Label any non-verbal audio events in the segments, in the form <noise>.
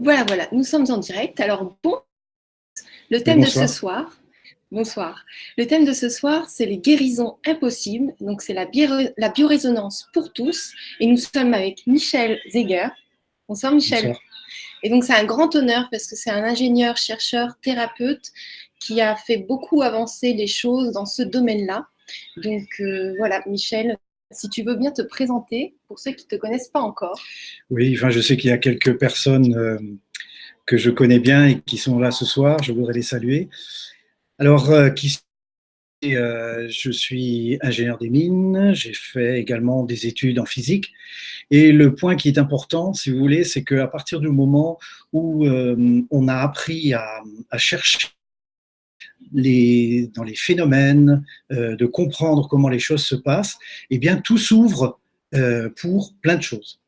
Voilà, voilà, nous sommes en direct. Alors, bon, le thème de ce soir, bonsoir. Le thème de ce soir, c'est les guérisons impossibles. Donc, c'est la, la biorésonance pour tous. Et nous sommes avec Michel Zeger. Bonsoir, Michel. Et donc, c'est un grand honneur parce que c'est un ingénieur, chercheur, thérapeute qui a fait beaucoup avancer les choses dans ce domaine-là. Donc, euh, voilà, Michel, si tu veux bien te présenter pour ceux qui ne te connaissent pas encore. Oui, enfin, je sais qu'il y a quelques personnes euh, que je connais bien et qui sont là ce soir. Je voudrais les saluer. Alors, euh, euh, je suis ingénieur des mines, j'ai fait également des études en physique. Et le point qui est important, si vous voulez, c'est qu'à partir du moment où on a appris à chercher les, dans les phénomènes, euh, de comprendre comment les choses se passent, eh bien tout s'ouvre euh, pour plein de choses.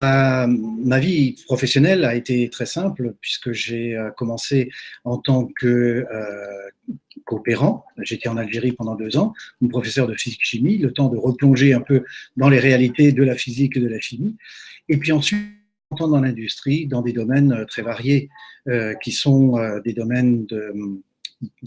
ma vie professionnelle a été très simple puisque j'ai euh, commencé en tant que coopérant. J'étais en Algérie pendant deux ans, mon professeur de physique-chimie, le temps de replonger un peu dans les réalités de la physique et de la chimie. Et puis ensuite, dans l'industrie, dans des domaines très variés, qui sont des domaines de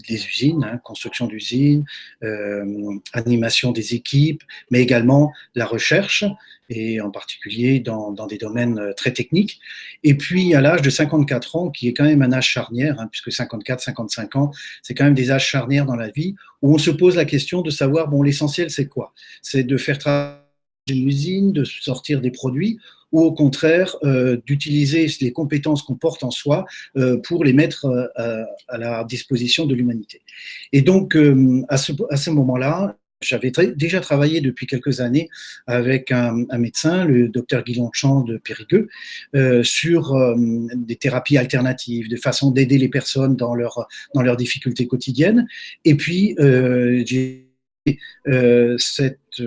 des usines, hein, construction d'usines, euh, animation des équipes, mais également la recherche, et en particulier dans, dans des domaines euh, très techniques. Et puis à l'âge de 54 ans, qui est quand même un âge charnière, hein, puisque 54, 55 ans, c'est quand même des âges charnières dans la vie, où on se pose la question de savoir, bon, l'essentiel c'est quoi? C'est de faire travailler une usine, de sortir des produits, ou au contraire euh, d'utiliser les compétences qu'on porte en soi euh, pour les mettre euh, à, la disposition de l'humanité. Et donc, à ce, à ce moment-là, j'avais déjà travaillé depuis quelques années avec un, médecin, le docteur Guy Longchamp de Périgueux, sur des thérapies alternatives, des façons d'aider les personnes dans, leur, dans leurs difficultés quotidiennes. Et puis, j'ai cette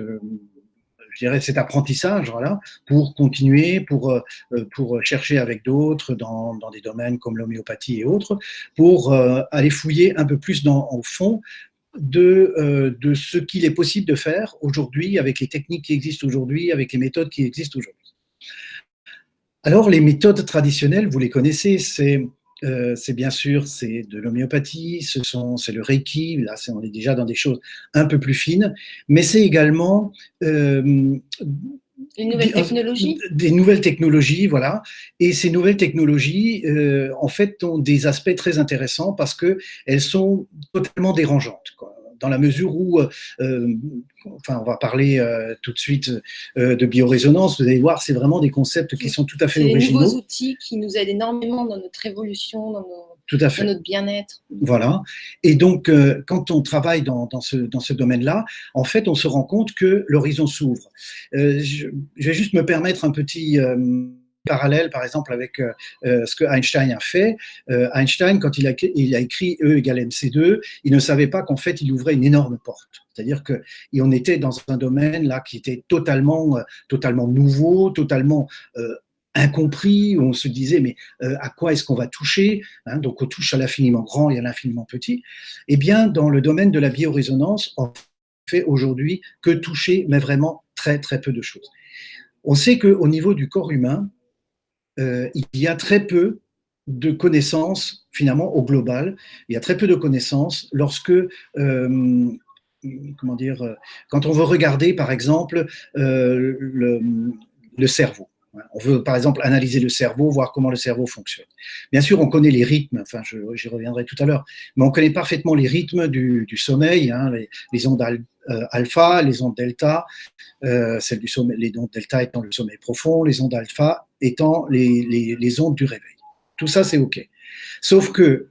je dirais, cet apprentissage voilà, pour continuer, pour, euh, pour chercher avec d'autres dans, dans, des domaines comme l'homéopathie et autres, pour euh, aller fouiller un peu plus dans, au fond de, euh, de ce qu'il est possible de faire aujourd'hui avec les techniques qui existent aujourd'hui, avec les méthodes qui existent aujourd'hui. Alors, les méthodes traditionnelles, vous les connaissez, c'est euh, c'est bien sûr c'est de l'homéopathie, c'est le reiki, là on est déjà dans des choses un peu plus fines, mais c'est également euh, nouvelles technologies Des nouvelles technologies, voilà. Et ces nouvelles technologies, euh, en fait, ont des aspects très intéressants parce qu'elles sont totalement dérangeantes. Quoi dans la mesure où, euh, euh, enfin, on va parler euh, tout de suite de biorésonance, vous allez voir, c'est vraiment des concepts qui sont tout à fait originaux. C'est des nouveaux outils qui nous aident énormément dans notre évolution, dans, tout à fait. notre bien-être. Voilà. Et donc, quand on travaille dans, dans ce, dans ce domaine-là, en fait, on se rend compte que l'horizon s'ouvre. je, je, vais juste me permettre un petit parallèle, par exemple, avec euh, euh, ce que Einstein a fait. Euh, Einstein, quand il a, écrit E égale mc2, il ne savait pas qu'en fait, il ouvrait une énorme porte. C'est-à-dire qu'on était dans un domaine là qui était totalement, totalement nouveau, totalement incompris, où on se disait mais à quoi est-ce qu'on va toucher hein, Donc on touche à l'infiniment grand et à l'infiniment petit. Eh bien, dans le domaine de la biorésonance, on fait aujourd'hui que toucher, mais vraiment très très peu de choses. On sait qu'au niveau du corps humain, euh, il y a très peu de connaissances finalement au global. Il y a très peu de connaissances lorsque euh, comment dire, euh, quand on veut regarder, par exemple, le, cerveau. On veut, par exemple, analyser le cerveau, voir comment le cerveau fonctionne. Bien sûr, on connaît les rythmes, enfin, j'y reviendrai tout à l'heure, mais on connaît parfaitement les rythmes du, sommeil, hein, les, ondes alpha, les ondes delta, celles du sommeil, les ondes delta étant le sommeil profond, les ondes alpha étant les, ondes du réveil. Tout ça, c'est OK. Sauf que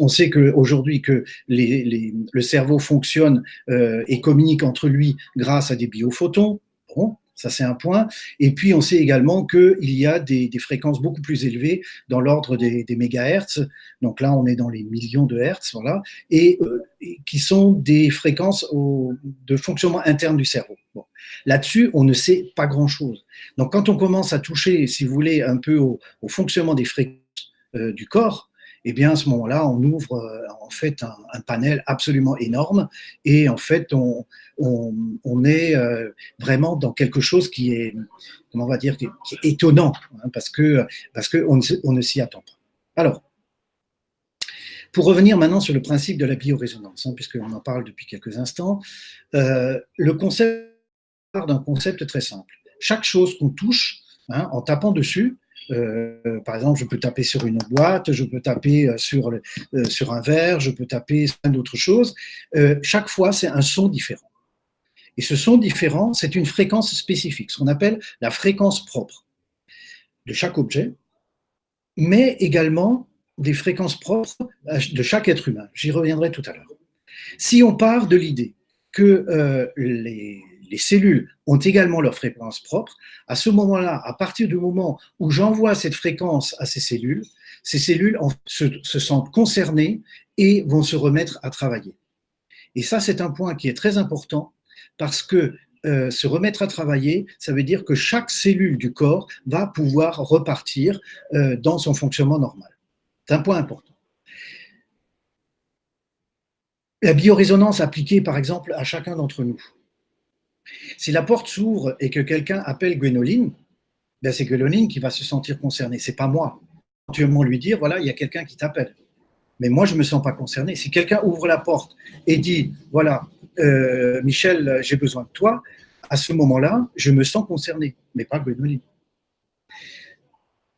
on sait qu'aujourd'hui que le cerveau fonctionne euh, et communique entre lui grâce à des biophotons. Bon, ça c'est un point. Et puis on sait également qu'il y a des, fréquences beaucoup plus élevées dans l'ordre des, des, mégahertz. Donc là, on est dans les millions de hertz, voilà, et, euh, qui sont des fréquences de fonctionnement interne du cerveau. Bon. Là-dessus, on ne sait pas grand-chose. Donc, quand on commence à toucher, si vous voulez, un peu au, fonctionnement des fréquences euh, du corps, eh bien à ce moment-là, on ouvre euh, en fait un, panel absolument énorme et en fait on, est euh, vraiment dans quelque chose qui est, comment on va dire, étonnant hein, parce que parce que on ne s'y attend pas. Alors, pour revenir maintenant sur le principe de la biorésonance, hein, puisqu'on en parle depuis quelques instants, euh, le concept part d'un concept très simple. Chaque chose qu'on touche, hein, en tapant dessus, euh, par exemple, je peux taper sur une boîte, je peux taper euh, sur, euh, sur un verre, je peux taper sur d'autres choses. chaque fois, c'est un son différent. Et ce son différent, c'est une fréquence spécifique, ce qu'on appelle la fréquence propre de chaque objet, mais également des fréquences propres de chaque être humain. J'y reviendrai tout à l'heure. Si on part de l'idée que les, les cellules ont également leur fréquence propre, à ce moment-là, à partir du moment où j'envoie cette fréquence à ces cellules, ces cellules se, sentent concernées et vont se remettre à travailler. Et ça, c'est un point qui est très important parce que euh, se remettre à travailler, ça veut dire que chaque cellule du corps va pouvoir repartir euh, dans son fonctionnement normal. C'est un point important. La biorésonance appliquée, par exemple, à chacun d'entre nous. Si la porte s'ouvre et que quelqu'un appelle Gwénoline, ben c'est Gwénoline qui va se sentir concernée, c'est pas moi. Éventuellement lui dire, voilà, il y a quelqu'un qui t'appelle. Mais moi, je ne me sens pas concerné. Si quelqu'un ouvre la porte et dit, voilà, euh, Michel, j'ai besoin de toi, à ce moment-là, je me sens concerné, mais pas Gwénoline.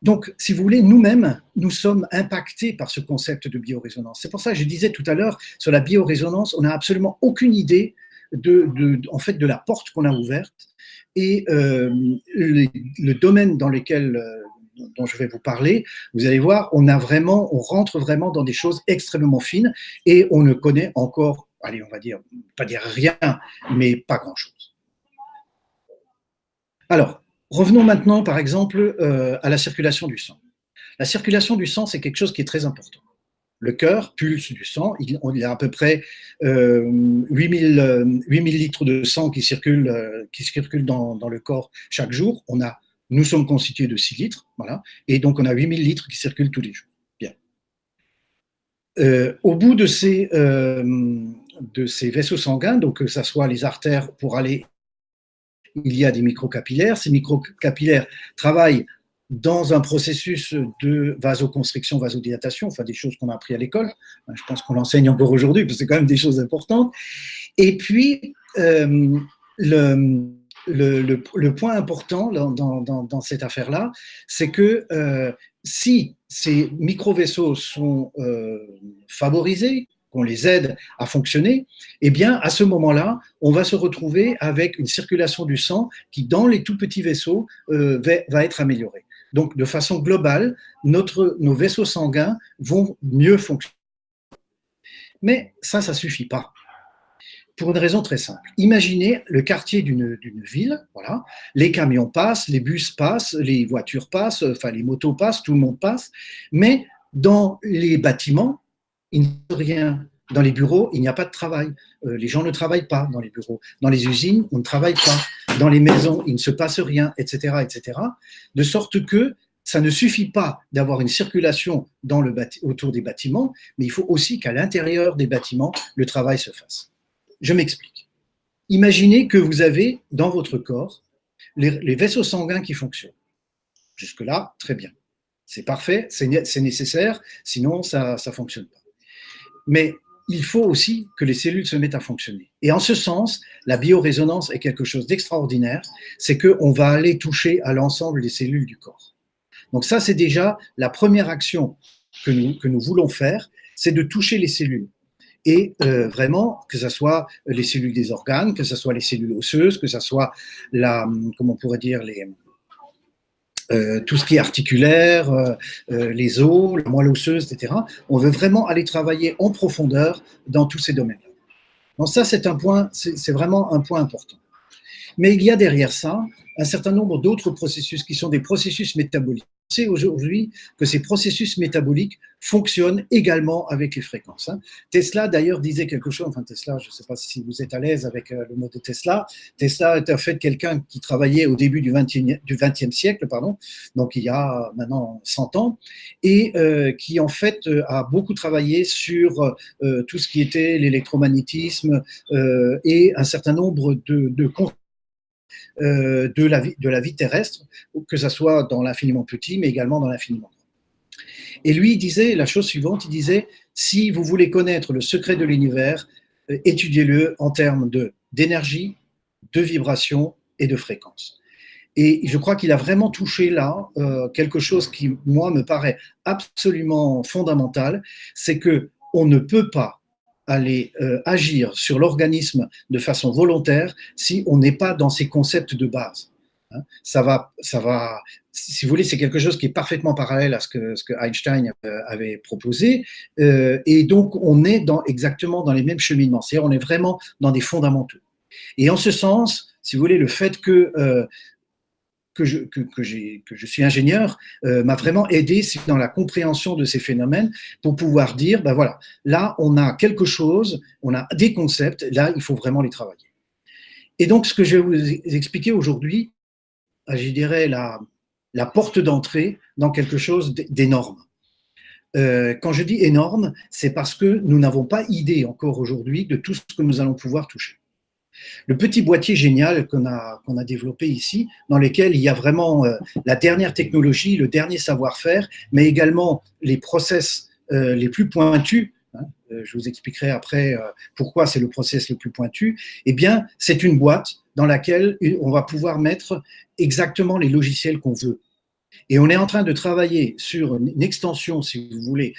Donc, si vous voulez, nous-mêmes, nous sommes impactés par ce concept de biorésonance. C'est pour ça que je disais tout à l'heure, sur la biorésonance, on n'a absolument aucune idée de, en fait, de la porte qu'on a ouverte et euh, le, domaine dans lequel euh, dont je vais vous parler, vous allez voir, on rentre vraiment dans des choses extrêmement fines et on ne connaît encore, allez, on va dire, pas dire rien, mais pas grand-chose. Alors, revenons maintenant, par exemple, euh, à la circulation du sang. La circulation du sang, c'est quelque chose qui est très important le cœur pulse du sang. Il, y a à peu près euh, 8000, 8000, litres de sang qui circulent, euh, qui circulent dans, dans, le corps chaque jour. On a, nous sommes constitués de 6 litres, voilà, et donc on a 8000 litres qui circulent tous les jours. Bien. Euh, au bout de ces, euh, de ces vaisseaux sanguins, donc que ce soit les artères pour aller, il y a des microcapillaires. Ces microcapillaires travaillent dans un processus de vasoconstriction, vasodilatation, enfin des choses qu'on a appris à l'école. Je pense qu'on l'enseigne encore aujourd'hui, parce que c'est quand même des choses importantes. Et puis, euh, le, point important dans, cette affaire-là, c'est que euh, si ces micro-vaisseaux sont euh, favorisés, qu'on les aide à fonctionner, eh bien, à ce moment-là, on va se retrouver avec une circulation du sang qui, dans les tout petits vaisseaux, va, va être améliorée. Donc, de façon globale, nos vaisseaux sanguins vont mieux fonctionner. Mais ça, ça ne suffit pas. Pour une raison très simple. Imaginez le quartier d'une ville, voilà, les camions passent, les bus passent, les voitures passent, enfin les motos passent, tout le monde passe, mais dans les bâtiments, il n'y a rien dans les bureaux, il n'y a pas de travail. Euh, les gens ne travaillent pas dans les bureaux. Dans les usines, on ne travaille pas. Dans les maisons, il ne se passe rien, etc., etc. De sorte que ça ne suffit pas d'avoir une circulation dans le autour des bâtiments, mais il faut aussi qu'à l'intérieur des bâtiments, le travail se fasse. Je m'explique. Imaginez que vous avez dans votre corps les, vaisseaux sanguins qui fonctionnent. Jusque-là, très bien. C'est parfait, c'est nécessaire, sinon ça ne fonctionne pas. Mais il faut aussi que les cellules se mettent à fonctionner. Et en ce sens, la biorésonance est quelque chose d'extraordinaire, c'est qu'on va aller toucher à l'ensemble des cellules du corps. Donc ça, c'est déjà la première action que nous, voulons faire, c'est de toucher les cellules. Et euh, vraiment, que ce soit les cellules des organes, que ce soit les cellules osseuses, que ce soit la, comment on pourrait dire, les, euh, tout ce qui est articulaire, euh, euh, les os, la moelle osseuse, etc. On veut vraiment aller travailler en profondeur dans tous ces domaines. Donc ça, c'est un point, c'est vraiment un point important. Mais il y a derrière ça un certain nombre d'autres processus qui sont des processus métaboliques sait aujourd'hui que ces processus métaboliques fonctionnent également avec les fréquences. Hein. Tesla, d'ailleurs, disait quelque chose, enfin Tesla, je ne sais pas si vous êtes à l'aise avec euh, le mot de Tesla, Tesla est en fait quelqu'un qui travaillait au début du XXe du 20 siècle, pardon, donc il y a maintenant 100 ans, et euh, qui en fait euh, a beaucoup travaillé sur tout ce qui était l'électromagnétisme et un certain nombre de, de euh, de, la vie, de la vie terrestre, que ce soit dans l'infiniment petit, mais également dans l'infiniment grand. Et lui, il disait la chose suivante, il disait, si vous voulez connaître le secret de l'univers, euh, étudiez-le en termes d'énergie, de, vibration et de fréquence. Et je crois qu'il a vraiment touché là euh, quelque chose qui, moi, me paraît absolument fondamental, c'est que on ne peut pas aller euh, agir sur l'organisme de façon volontaire si on n'est pas dans ces concepts de base. Hein. ça va, ça va. Si vous voulez, c'est quelque chose qui est parfaitement parallèle à ce que, ce que Einstein euh, avait proposé, euh, et donc on est dans, exactement dans les mêmes cheminements. C'est-à-dire, on est vraiment dans des fondamentaux. Et en ce sens, si vous voulez, le fait que que je, suis ingénieur euh, m'a vraiment aidé dans la compréhension de ces phénomènes pour pouvoir dire, ben voilà, là on a quelque chose, on a des concepts, là il faut vraiment les travailler. Et donc ce que je vais vous expliquer aujourd'hui, euh, je dirais la, la porte d'entrée dans quelque chose d'énorme. Euh, quand je dis énorme, c'est parce que nous n'avons pas idée encore aujourd'hui de tout ce que nous allons pouvoir toucher. Le petit boîtier génial qu'on a, développé ici, dans lequel il y a vraiment euh, la dernière technologie, le dernier savoir-faire, mais également les process euh, les plus pointus, hein, euh, je vous expliquerai après pourquoi c'est le process le plus pointu, eh bien, c'est une boîte dans laquelle on va pouvoir mettre exactement les logiciels qu'on veut. Et on est en train de travailler sur une extension, si vous voulez,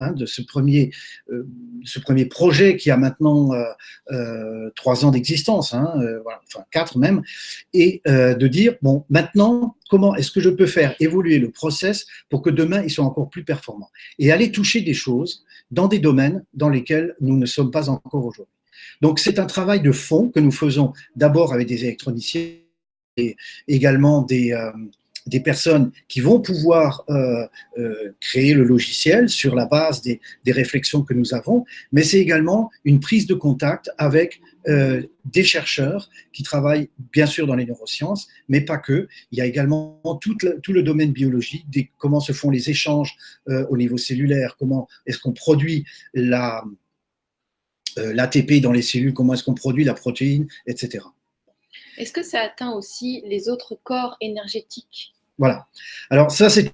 Hein, de ce premier, euh, ce premier projet qui a maintenant euh, euh, trois ans d'existence, hein, enfin quatre même, et de dire, bon, maintenant, comment est-ce que je peux faire évoluer le process pour que demain, il soit encore plus performant? Et aller toucher des choses dans des domaines dans lesquels nous ne sommes pas encore aujourd'hui. Donc, c'est un travail de fond que nous faisons d'abord avec des électroniciens et également des des personnes qui vont pouvoir euh, euh, créer le logiciel sur la base des, réflexions que nous avons, mais c'est également une prise de contact avec euh, des chercheurs qui travaillent bien sûr dans les neurosciences, mais pas que. Il y a également tout le, domaine biologique, des, comment se font les échanges au niveau cellulaire, comment est-ce qu'on produit la l'ATP dans les cellules, comment est-ce qu'on produit la protéine, etc. Est-ce que ça atteint aussi les autres corps énergétiques? Voilà. Alors ça, c'est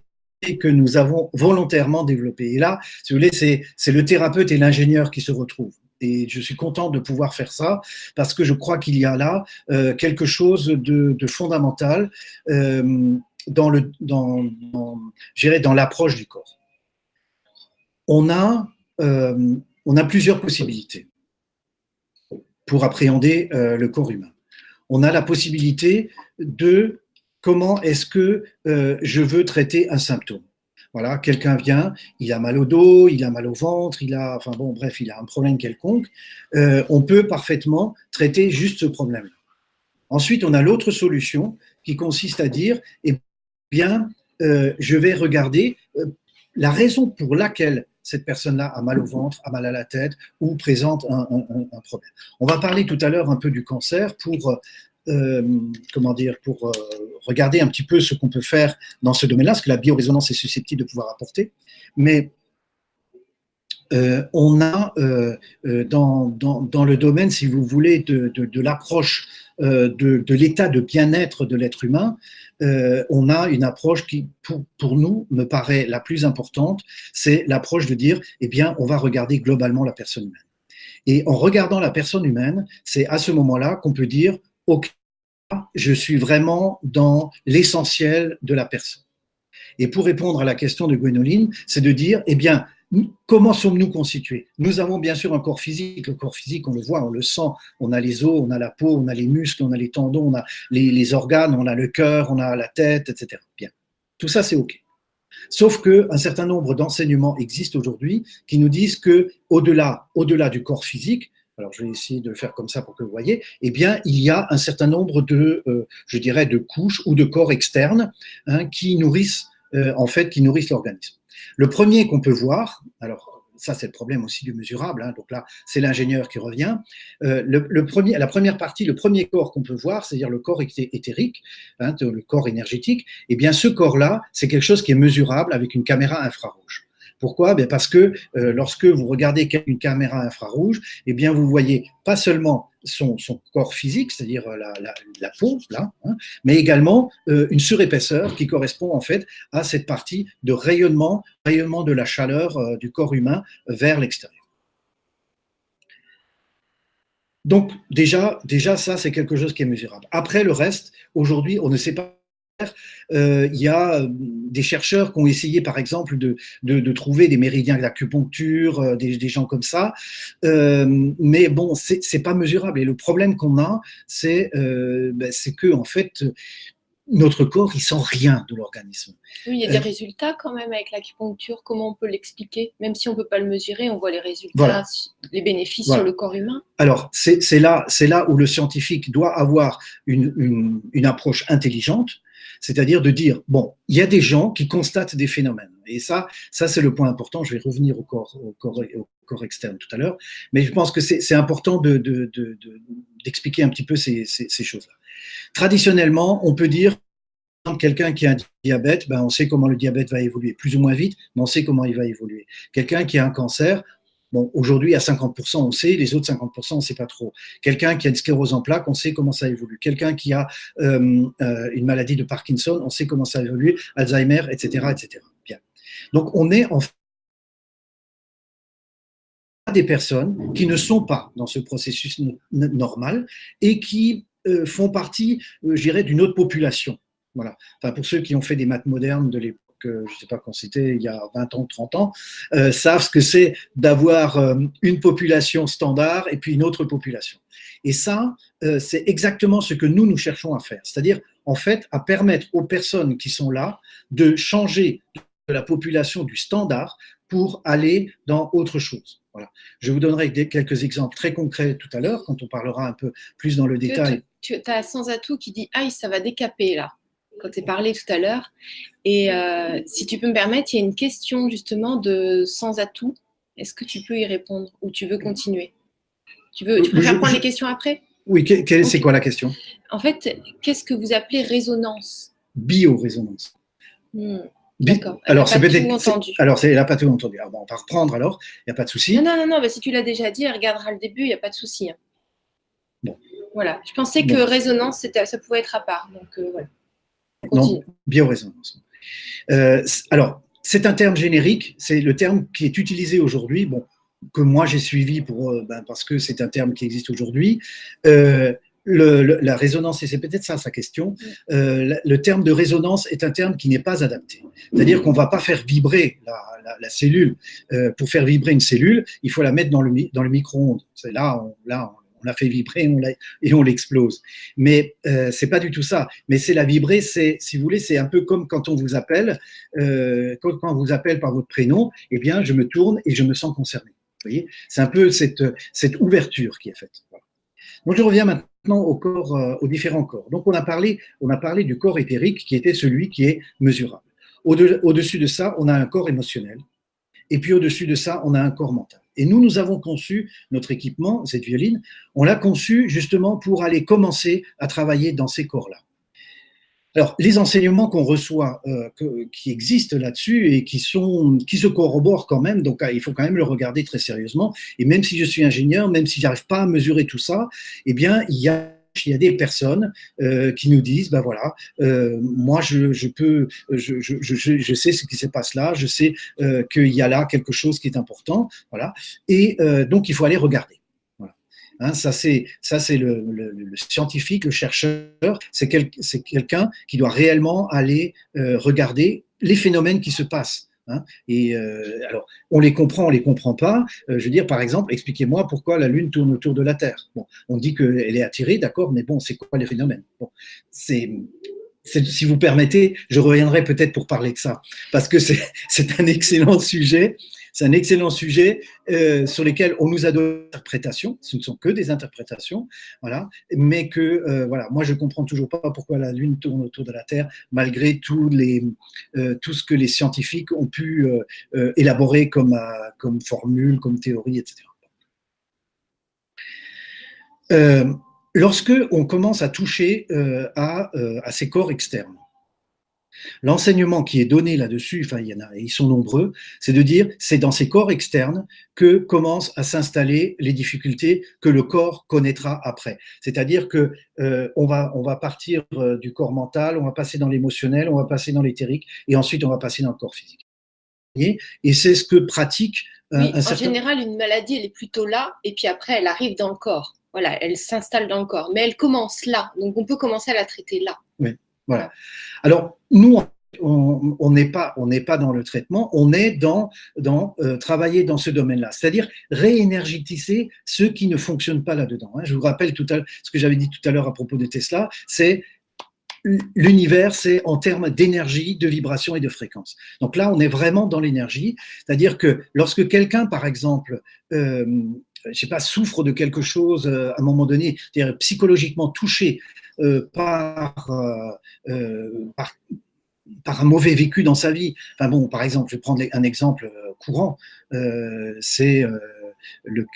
que nous avons volontairement développé. Et là, si vous voulez, c'est le thérapeute et l'ingénieur qui se retrouvent. Et je suis content de pouvoir faire ça parce que je crois qu'il y a là euh, quelque chose de, fondamental euh, dans dans, dans l'approche du corps. On a euh, on a plusieurs possibilités pour appréhender le corps humain. On a la possibilité de comment est-ce que euh, je veux traiter un symptôme? Voilà, quelqu'un vient, il a mal au dos, il a mal au ventre, il a, enfin bon, bref, il a un problème quelconque. Euh, on peut parfaitement traiter juste ce problème-là. Ensuite, on a l'autre solution qui consiste à dire, eh bien, euh, je vais regarder la raison pour laquelle cette personne-là a mal au ventre, a mal à la tête ou présente un, un, problème. On va parler tout à l'heure un peu du cancer pour comment dire, pour euh, regarder un petit peu ce qu'on peut faire dans ce domaine-là, ce que la biorésonance est susceptible de pouvoir apporter. Mais euh, on a dans, dans, le domaine, si vous voulez, de, l'approche de, de l'état de bien-être de l'être humain, on a une approche qui, pour, pour, nous, me paraît la plus importante, c'est l'approche de dire, eh bien, on va regarder globalement la personne humaine. Et en regardant la personne humaine, c'est à ce moment-là qu'on peut dire, OK, je suis vraiment dans l'essentiel de la personne. Et pour répondre à la question de Gwénoline, c'est de dire, eh bien, comment sommes-nous constitués? Nous avons bien sûr un corps physique. Le corps physique, on le voit, on le sent. On a les os, on a la peau, on a les muscles, on a les tendons, on a les, organes, on a le cœur, on a la tête, etc. Bien. Tout ça, c'est OK. Sauf qu'un certain nombre d'enseignements existent aujourd'hui qui nous disent que au-delà, au-delà du corps physique, alors je vais essayer de le faire comme ça pour que vous voyez, eh bien, il y a un certain nombre de, euh, je dirais, de couches ou de corps externes hein, qui nourrissent, euh, en fait, qui nourrissent l'organisme. Le premier qu'on peut voir, alors ça c'est le problème aussi du mesurable, hein, donc là c'est l'ingénieur qui revient. Euh, le, premier, la première partie, le premier corps qu'on peut voir, c'est-à-dire le corps éthérique, hein, le corps énergétique, eh bien ce corps-là, c'est quelque chose qui est mesurable avec une caméra infrarouge. Pourquoi? Ben Parce que euh, lorsque vous regardez une caméra infrarouge, eh bien vous voyez pas seulement son, corps physique, c'est-à-dire la, peau, hein, mais également euh, une surépaisseur qui correspond en fait à cette partie de rayonnement, rayonnement de la chaleur euh, du corps humain vers l'extérieur. Donc déjà, déjà ça c'est quelque chose qui est mesurable. Après le reste, aujourd'hui on ne sait pas euh, il y a euh, des chercheurs qui ont essayé, par exemple, de, de, trouver des méridiens d'acupuncture, euh, des, des, gens comme ça. mais bon, c'est pas mesurable. Et le problème qu'on a, c'est ben, que, en fait, notre corps, il sent rien de l'organisme. Oui, il y a des résultats quand même avec l'acupuncture. Comment on peut l'expliquer? Même si on ne peut pas le mesurer, on voit les résultats, les bénéfices sur le corps humain. Alors, c'est là, là où le scientifique doit avoir une, une, une approche intelligente c'est-à-dire de dire, bon, il y a des gens qui constatent des phénomènes. Et ça, ça c'est le point important. Je vais revenir au corps, externe tout à l'heure. Mais je pense que c'est important d'expliquer de, de, un petit peu ces, ces, ces choses-là. Traditionnellement, on peut dire quelqu'un qui a un diabète, ben on sait comment le diabète va évoluer, plus ou moins vite, mais on sait comment il va évoluer. Quelqu'un qui a un cancer, Aujourd'hui, à 50%, on sait, les autres 50%, on ne sait pas trop. Quelqu'un qui a une sclérose en plaques, on sait comment ça évolue. Quelqu'un qui a euh, euh, une maladie de Parkinson, on sait comment ça évolue, Alzheimer, etc., etc. Bien. Donc, on est en des personnes qui ne sont pas dans ce processus normal et qui euh, font partie, je dirais, d'une autre population. Voilà. Enfin, pour ceux qui ont fait des maths modernes de l'époque je ne sais pas quand c'était, il y a 20 ans, 30 ans, euh, savent ce que c'est d'avoir euh, une population standard et puis une autre population. Et ça, euh, c'est exactement ce que nous, nous cherchons à faire. C'est-à-dire, en fait, à permettre aux personnes qui sont là de changer de la population du standard pour aller dans autre chose. Voilà. Je vous donnerai quelques exemples très concrets tout à l'heure, quand on parlera un peu plus dans le détail. Tu, tu as sans atout qui dit Aïe, ça va décaper là quand tu parlé tout à l'heure. Et euh, si tu peux me permettre, il y a une question justement de sans atout. Est-ce que tu peux y répondre ou tu veux continuer? Tu veux, tu préfères prendre les questions après? Oui, c'est quoi la question? En fait, qu'est-ce que vous appelez résonance? Biorésonance. Hmm, D'accord. Alors, c'est. Alors, elle n'a pas tout entendu. Alors, on va reprendre alors, il n'y a pas de souci. Non, non, non, non si tu l'as déjà dit, elle regardera le début, il n'y a pas de souci. Hein. Bon. Voilà. Je pensais que résonance, ça pouvait être à part. Donc, euh, voilà. Non, biorésonance. Euh, alors, c'est un terme générique, c'est le terme qui est utilisé aujourd'hui, bon, que moi j'ai suivi pour, euh, ben, parce que c'est un terme qui existe aujourd'hui. Euh, la résonance, et c'est peut-être ça sa question, le terme de résonance est un terme qui n'est pas adapté. C'est-à-dire qu'on ne va pas faire vibrer la, cellule. pour faire vibrer une cellule, il faut la mettre dans le, dans le micro-ondes. C'est là, on, là on l'a fait vibrer et on l'explose. Mais euh, c'est pas du tout ça. Mais c'est la vibrer, c'est, si vous voulez, c'est un peu comme quand on vous appelle, euh, quand, on vous appelle par votre prénom, eh bien, je me tourne et je me sens concerné. C'est un peu cette, ouverture qui est faite. Je reviens maintenant euh, aux différents corps. Donc on a parlé, on a parlé du corps éthérique qui était celui qui est mesurable. Au-dessus de ça, on a un corps émotionnel. Et puis au-dessus de ça, on a un corps mental. Et nous, nous avons conçu notre équipement, cette violine, on l'a conçu justement pour aller commencer à travailler dans ces corps-là. Alors, les enseignements qu'on reçoit, euh, qui existent là-dessus et qui, sont, qui se corroborent quand même, donc ah, il faut quand même le regarder très sérieusement. Et même si je suis ingénieur, même si j'arrive pas à mesurer tout ça, eh bien, il y a il y a des personnes euh, qui nous disent, ben voilà, euh, moi je, je peux, je, je, je, sais ce qui se passe là, je sais euh, qu'il y a là quelque chose qui est important, voilà, et donc il faut aller regarder. Hein, ça c'est ça c'est le, le, scientifique, le chercheur, c'est quel, quelqu'un qui doit réellement aller regarder les phénomènes qui se passent. Hein. Et euh, alors, on les comprend, on les comprend pas. Euh, je veux dire, par exemple, expliquez-moi pourquoi la Lune tourne autour de la Terre. On dit qu'elle est attirée, d'accord, mais bon, c'est quoi les phénomènes? C'est si vous permettez, je reviendrai peut-être pour parler de ça, parce que c'est <laughs> un excellent sujet. C'est un excellent sujet euh, sur lequel on nous a donné des interprétations. Ce ne sont que des interprétations. Mais que, euh, moi je comprends toujours pas pourquoi la Lune tourne autour de la Terre, malgré euh, tout ce que les scientifiques ont pu élaborer comme, comme formule, comme théorie, etc. lorsque on commence à toucher à ces corps externes, L'enseignement qui est donné là-dessus, enfin il y en a, ils sont nombreux, c'est de dire c'est dans ces corps externes que commencent à s'installer les difficultés que le corps connaîtra après. C'est-à-dire que euh, on va on va partir euh, du corps mental, on va passer dans l'émotionnel, on va passer dans l'éthérique et ensuite on va passer dans le corps physique. Et c'est ce que pratique oui, En général, une maladie, elle est plutôt là, et puis après, elle arrive dans le corps. Voilà, elle s'installe dans le corps, mais elle commence là. Donc, on peut commencer à la traiter là. Oui. Alors, nous, on n'est pas, dans le traitement, on est dans, euh, travailler dans ce domaine-là, c'est-à-dire réénergétiser ceux qui ne fonctionnent pas là-dedans. Hein. Je vous rappelle tout à ce que j'avais dit tout à l'heure à propos de Tesla, c'est l'univers, c'est en termes d'énergie, de vibration et de fréquence. Donc là, on est vraiment dans l'énergie, c'est-à-dire que lorsque quelqu'un, par exemple, euh, je sais pas, souffre de quelque chose euh, à un moment donné, c'est-à-dire psychologiquement touché euh, par, euh, par, par, un mauvais vécu dans sa vie. Enfin bon, par exemple, je vais prendre un exemple courant, c'est le,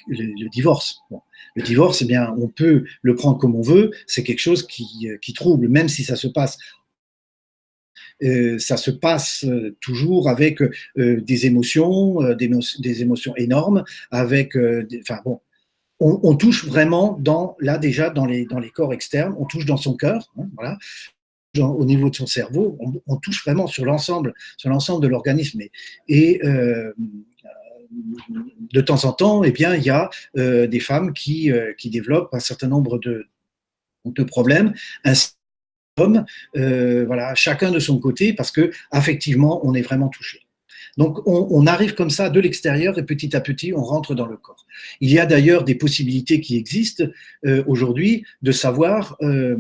divorce. Le divorce, eh bien, on peut le prendre comme on veut, c'est quelque chose qui, trouble, même si ça se passe. Euh, ça se passe toujours avec euh, des émotions, euh, des, émotions énormes, avec, enfin bon, on, touche vraiment dans, là déjà dans les, corps externes, on touche dans son cœur, hein, voilà, au niveau de son cerveau, on, touche vraiment sur l'ensemble, sur l'ensemble de l'organisme. Et, euh, de temps en temps, eh bien, il y a euh, des femmes qui, euh, développent un certain nombre de, problèmes, hommes, voilà, chacun de son côté, parce que affectivement, on est vraiment touché. Donc on, arrive comme ça de l'extérieur et petit à petit on rentre dans le corps. Il y a d'ailleurs des possibilités qui existent euh, aujourd'hui de savoir euh,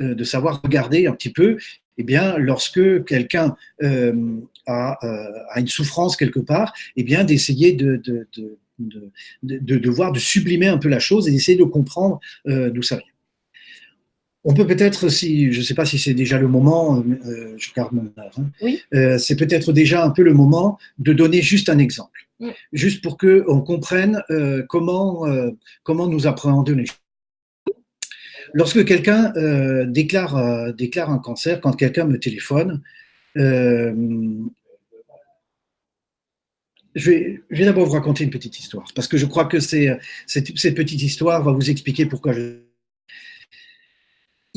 euh, de savoir regarder un petit peu. Eh bien, lorsque quelqu'un a, a, une souffrance quelque part, eh bien d'essayer de, de, de, de, de, voir, de sublimer un peu la chose et d'essayer de comprendre d'où ça vient. On peut peut-être, si je ne sais pas si c'est déjà le moment, euh, je garde mon heure, hein, euh, c'est peut-être déjà un peu le moment de donner juste un exemple, juste pour qu'on comprenne euh, comment, comment nous appréhendons les choses. Lorsque quelqu'un déclare, déclare un cancer, quand quelqu'un me téléphone, je vais, je vais d'abord vous raconter une petite histoire, parce que je crois que c'est, cette petite histoire va vous expliquer pourquoi je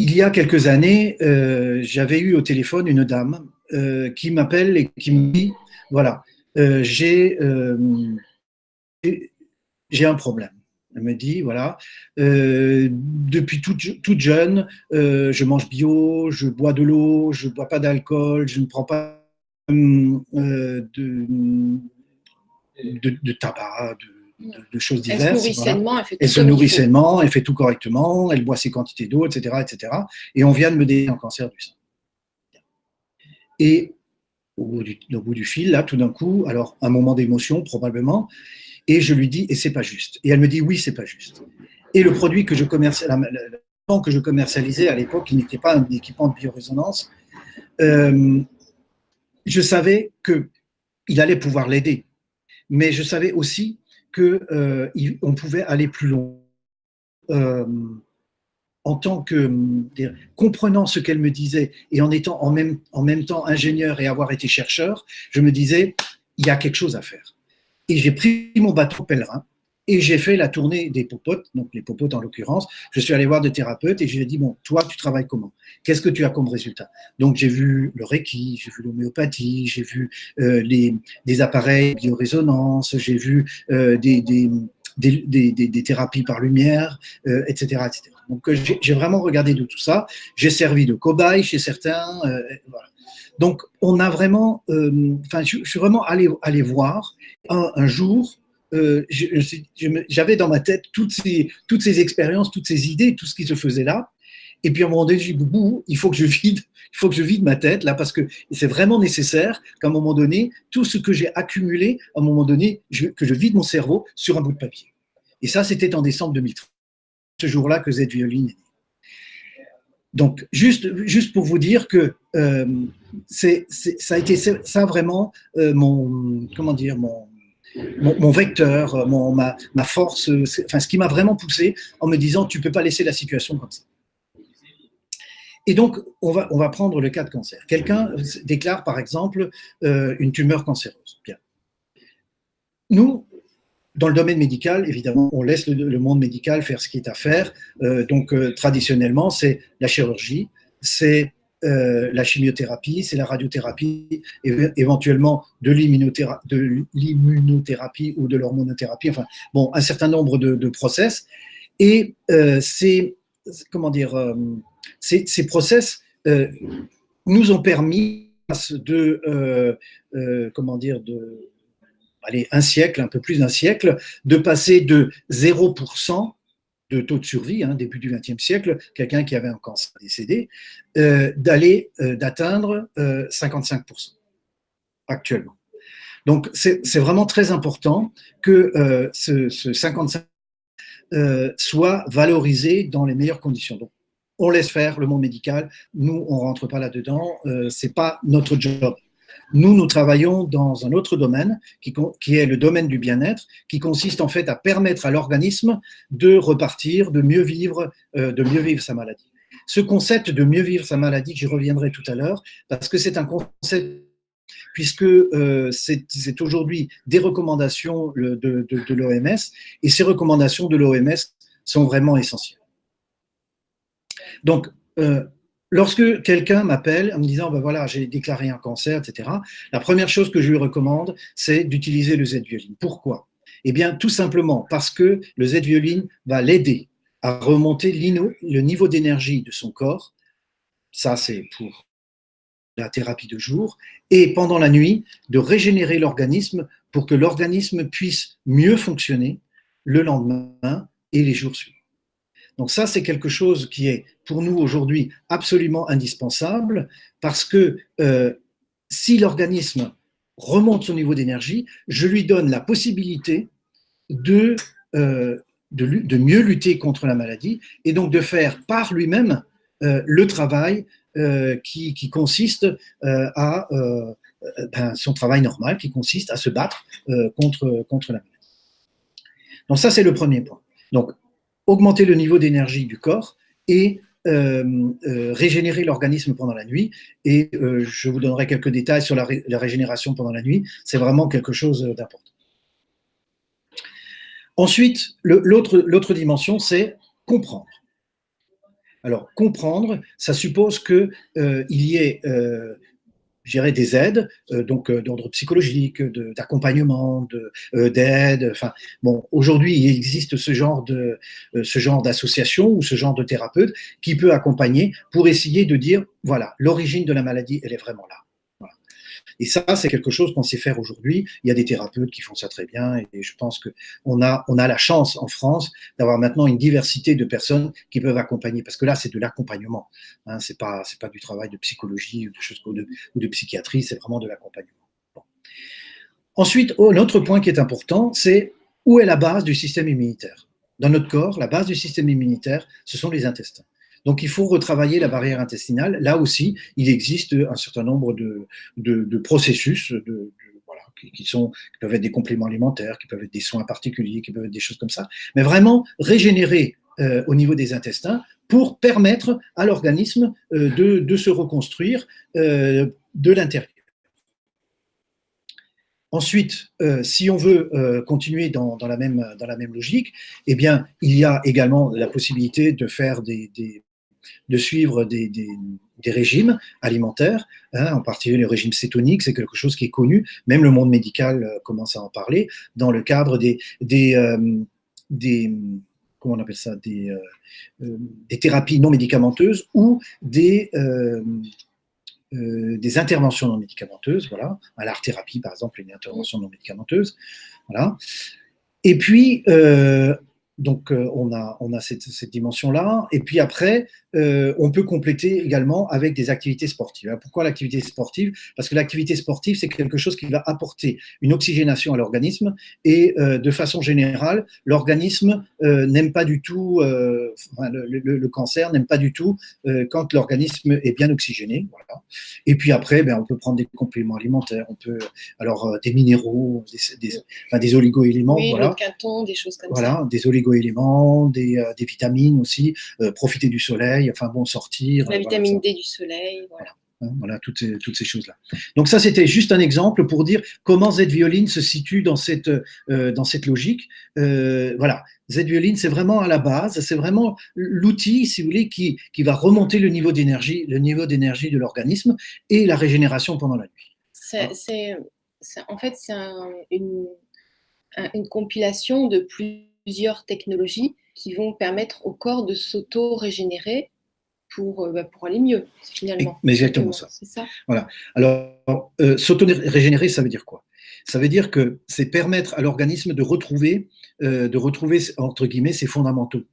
il y a quelques années, euh, j'avais eu au téléphone une dame euh, qui m'appelle et qui me dit, voilà, euh, j'ai un problème. Elle me dit, voilà, depuis toute, toute jeune, je mange bio, je bois de l'eau, je ne bois pas d'alcool, je ne prends pas de, de, tabac, de, de, choses diverses. Elle se nourrit sainement, elle fait tout, elle se nourrit sainement, elle fait tout correctement, elle boit ses quantités d'eau, etc., etc. Et on vient de me donner un cancer du sein. Et au bout, du, au bout du fil, là, tout d'un coup, alors un moment d'émotion probablement, et je lui dis, et c'est pas juste. Et elle me dit, oui, c'est pas juste. Et le produit que je, que je commercialisais à l'époque, qui n'était pas un équipement de biorésonance, euh, je savais qu'il allait pouvoir l'aider. Mais je savais aussi qu'on euh, pouvait aller plus loin. Euh, en tant que comprenant ce qu'elle me disait et en étant en même, en même temps ingénieur et avoir été chercheur, je me disais, il y a quelque chose à faire. Et j'ai pris mon bateau pèlerin et j'ai fait la tournée des popotes, donc les popotes en l'occurrence. Je suis allé voir des thérapeutes et j'ai dit, bon, toi, tu travailles comment? Qu'est-ce que tu as comme résultat? Donc j'ai vu le Reiki, j'ai vu l'homéopathie, j'ai vu euh, des appareils biorésonance, j'ai vu euh, des, des, des, des, thérapies par lumière, euh, etc., etc. Donc j'ai vraiment regardé de tout ça. J'ai servi de cobaye chez certains. Donc on a vraiment, enfin, je, suis vraiment allé, allé voir un jour euh, j'avais dans ma tête toutes ces, toutes ces expériences, toutes ces idées, tout ce qui se faisait là. Et puis à un moment donné, je dis, il faut que je vide, <laughs> il faut que je vide ma tête là, parce que c'est vraiment nécessaire qu'à un moment donné, tout ce que j'ai accumulé, à un moment donné, que je vide mon cerveau sur un bout de papier. Et ça, c'était en décembre 2013, ce jour-là que Z Violine est donc, juste, juste pour vous dire que euh, ça a été ça vraiment euh, mon, comment dire, mon, mon, vecteur, mon, ma, ma, force, enfin, ce qui m'a vraiment poussé en me disant tu peux pas laisser la situation comme ça. Et donc, on va, on va prendre le cas de cancer. Quelqu'un déclare par exemple euh, une tumeur cancéreuse. Bien. Nous, dans le domaine médical, évidemment, on laisse le, monde médical faire ce qui est à faire. Euh, donc, euh, traditionnellement, c'est la chirurgie, c'est euh, la chimiothérapie, c'est la radiothérapie, éventuellement de l'immunothérapie ou de l'hormonothérapie, enfin, bon, un certain nombre de, process. Et ces, comment dire, ces, ces process nous ont permis de, comment dire, de allez, un siècle, un peu plus d'un siècle, de passer de 0% de taux de survie, hein, début du XXe siècle, quelqu'un qui avait un cancer décédé, euh, d'aller, euh, d'atteindre 55% euh, actuellement. Donc c'est vraiment très important que ce, ce, 55 soit valorisé dans les meilleures conditions. Donc on laisse faire le monde médical, nous on rentre pas là-dedans, c'est pas notre job. Nous, nous travaillons dans un autre domaine, qui, est le domaine du bien-être, qui consiste en fait à permettre à l'organisme de repartir, de mieux vivre, euh, de mieux vivre sa maladie. Ce concept de mieux vivre sa maladie, j'y reviendrai tout à l'heure, parce que c'est un concept puisque euh, c'est aujourd'hui des recommandations de l'OMS, et ces recommandations de l'OMS sont vraiment essentielles. Donc, euh, Lorsque quelqu'un m'appelle en me disant, ben voilà, j'ai déclaré un cancer, etc., la première chose que je lui recommande, c'est d'utiliser le Z-violine. Pourquoi? Eh bien, tout simplement parce que le Z-violine va l'aider à remonter le niveau d'énergie de son corps. Ça, c'est pour la thérapie de jour. Et pendant la nuit, de régénérer l'organisme pour que l'organisme puisse mieux fonctionner le lendemain et les jours suivants. Donc ça, c'est quelque chose qui est pour nous aujourd'hui absolument indispensable parce que euh, si l'organisme remonte son niveau d'énergie, je lui donne la possibilité de, euh, de, mieux lutter contre la maladie et donc de faire par lui-même euh, le travail qui, consiste à ben, son travail normal, qui consiste à se battre contre, contre la maladie. Donc ça, c'est le premier point. Donc augmenter le niveau d'énergie du corps et euh, euh, régénérer l'organisme pendant la nuit. Et euh, je vous donnerai quelques détails sur la, régénération pendant la nuit. C'est vraiment quelque chose d'important. Ensuite, l'autre dimension, c'est comprendre. Alors, comprendre, ça suppose qu'il y ait gérer des aides, euh, donc euh, d'ordre psychologique, d'accompagnement, euh, d'aide. enfin, bon, aujourd'hui, il existe ce genre de ce genre d'association ou ce genre de thérapeute qui peut accompagner pour essayer de dire voilà, l'origine de la maladie, elle est vraiment là. Et ça, c'est quelque chose qu'on sait faire aujourd'hui. Il y a des thérapeutes qui font ça très bien et je pense qu'on a, on a la chance en France d'avoir maintenant une diversité de personnes qui peuvent accompagner parce que là, c'est de l'accompagnement. Hein, c'est pas, pas du travail de psychologie ou de, psychiatrie, c'est vraiment de l'accompagnement. Ensuite, oh, l'autre point qui est important, c'est où est la base du système immunitaire? Dans notre corps, la base du système immunitaire, ce sont les intestins. Donc il faut retravailler la barrière intestinale. Là aussi, il existe un certain nombre de, processus qui, peuvent être des compléments alimentaires, qui peuvent être des soins particuliers, qui peuvent être des choses comme ça. Mais vraiment régénérer euh, au niveau des intestins pour permettre à l'organisme euh, de, se reconstruire euh, de l'intérieur. Ensuite, si on veut continuer dans, la même, logique, eh il y a également la possibilité de faire des, de suivre des, régimes alimentaires, hein, en particulier le régime cétonique, c'est quelque chose qui est connu, même le monde médical euh, commence à en parler, dans le cadre des, des, euh, comment on appelle ça, des, euh, des thérapies non médicamenteuses ou des, des interventions non médicamenteuses, voilà, à l'art-thérapie par exemple, une intervention non médicamenteuse, voilà. Et puis, donc euh, on a, on a cette, cette dimension-là. Et puis après, euh, on peut compléter également avec des activités sportives. pourquoi l'activité sportive? Parce que l'activité sportive, c'est quelque chose qui va apporter une oxygénation à l'organisme et euh, de façon générale, l'organisme n'aime pas du tout, le, le, le, cancer n'aime pas du tout quand l'organisme est bien oxygéné. Voilà. Et puis après, ben, on peut prendre des compléments alimentaires, on peut alors des minéraux, des, des, enfin, des oligo-éléments, oui, voilà. des choses comme voilà, ça. des oligo-éléments, des, des vitamines aussi, profiter du soleil enfin bon, sortir. La vitamine D du soleil, voilà. Hein, voilà, toutes ces, toutes ces choses-là. Donc ça, c'était juste un exemple pour dire comment Z-Violine se situe dans cette, euh, dans cette logique. Euh, voilà, Z-Violine, c'est vraiment à la base, c'est vraiment l'outil, si vous voulez, qui, qui va remonter le niveau d'énergie, le niveau d'énergie de l'organisme et la régénération pendant la nuit. C'est, en fait, c'est une, une compilation de plusieurs technologies qui vont permettre au corps de s'auto-régénérer pour, euh, bah, pour aller mieux, finalement. Mais exactement ça. C'est ça. Voilà. Alors, euh, s'auto-régénérer, ça veut dire quoi? Ça veut dire que c'est permettre à l'organisme de retrouver, euh, de retrouver, entre guillemets, ses fondamentaux.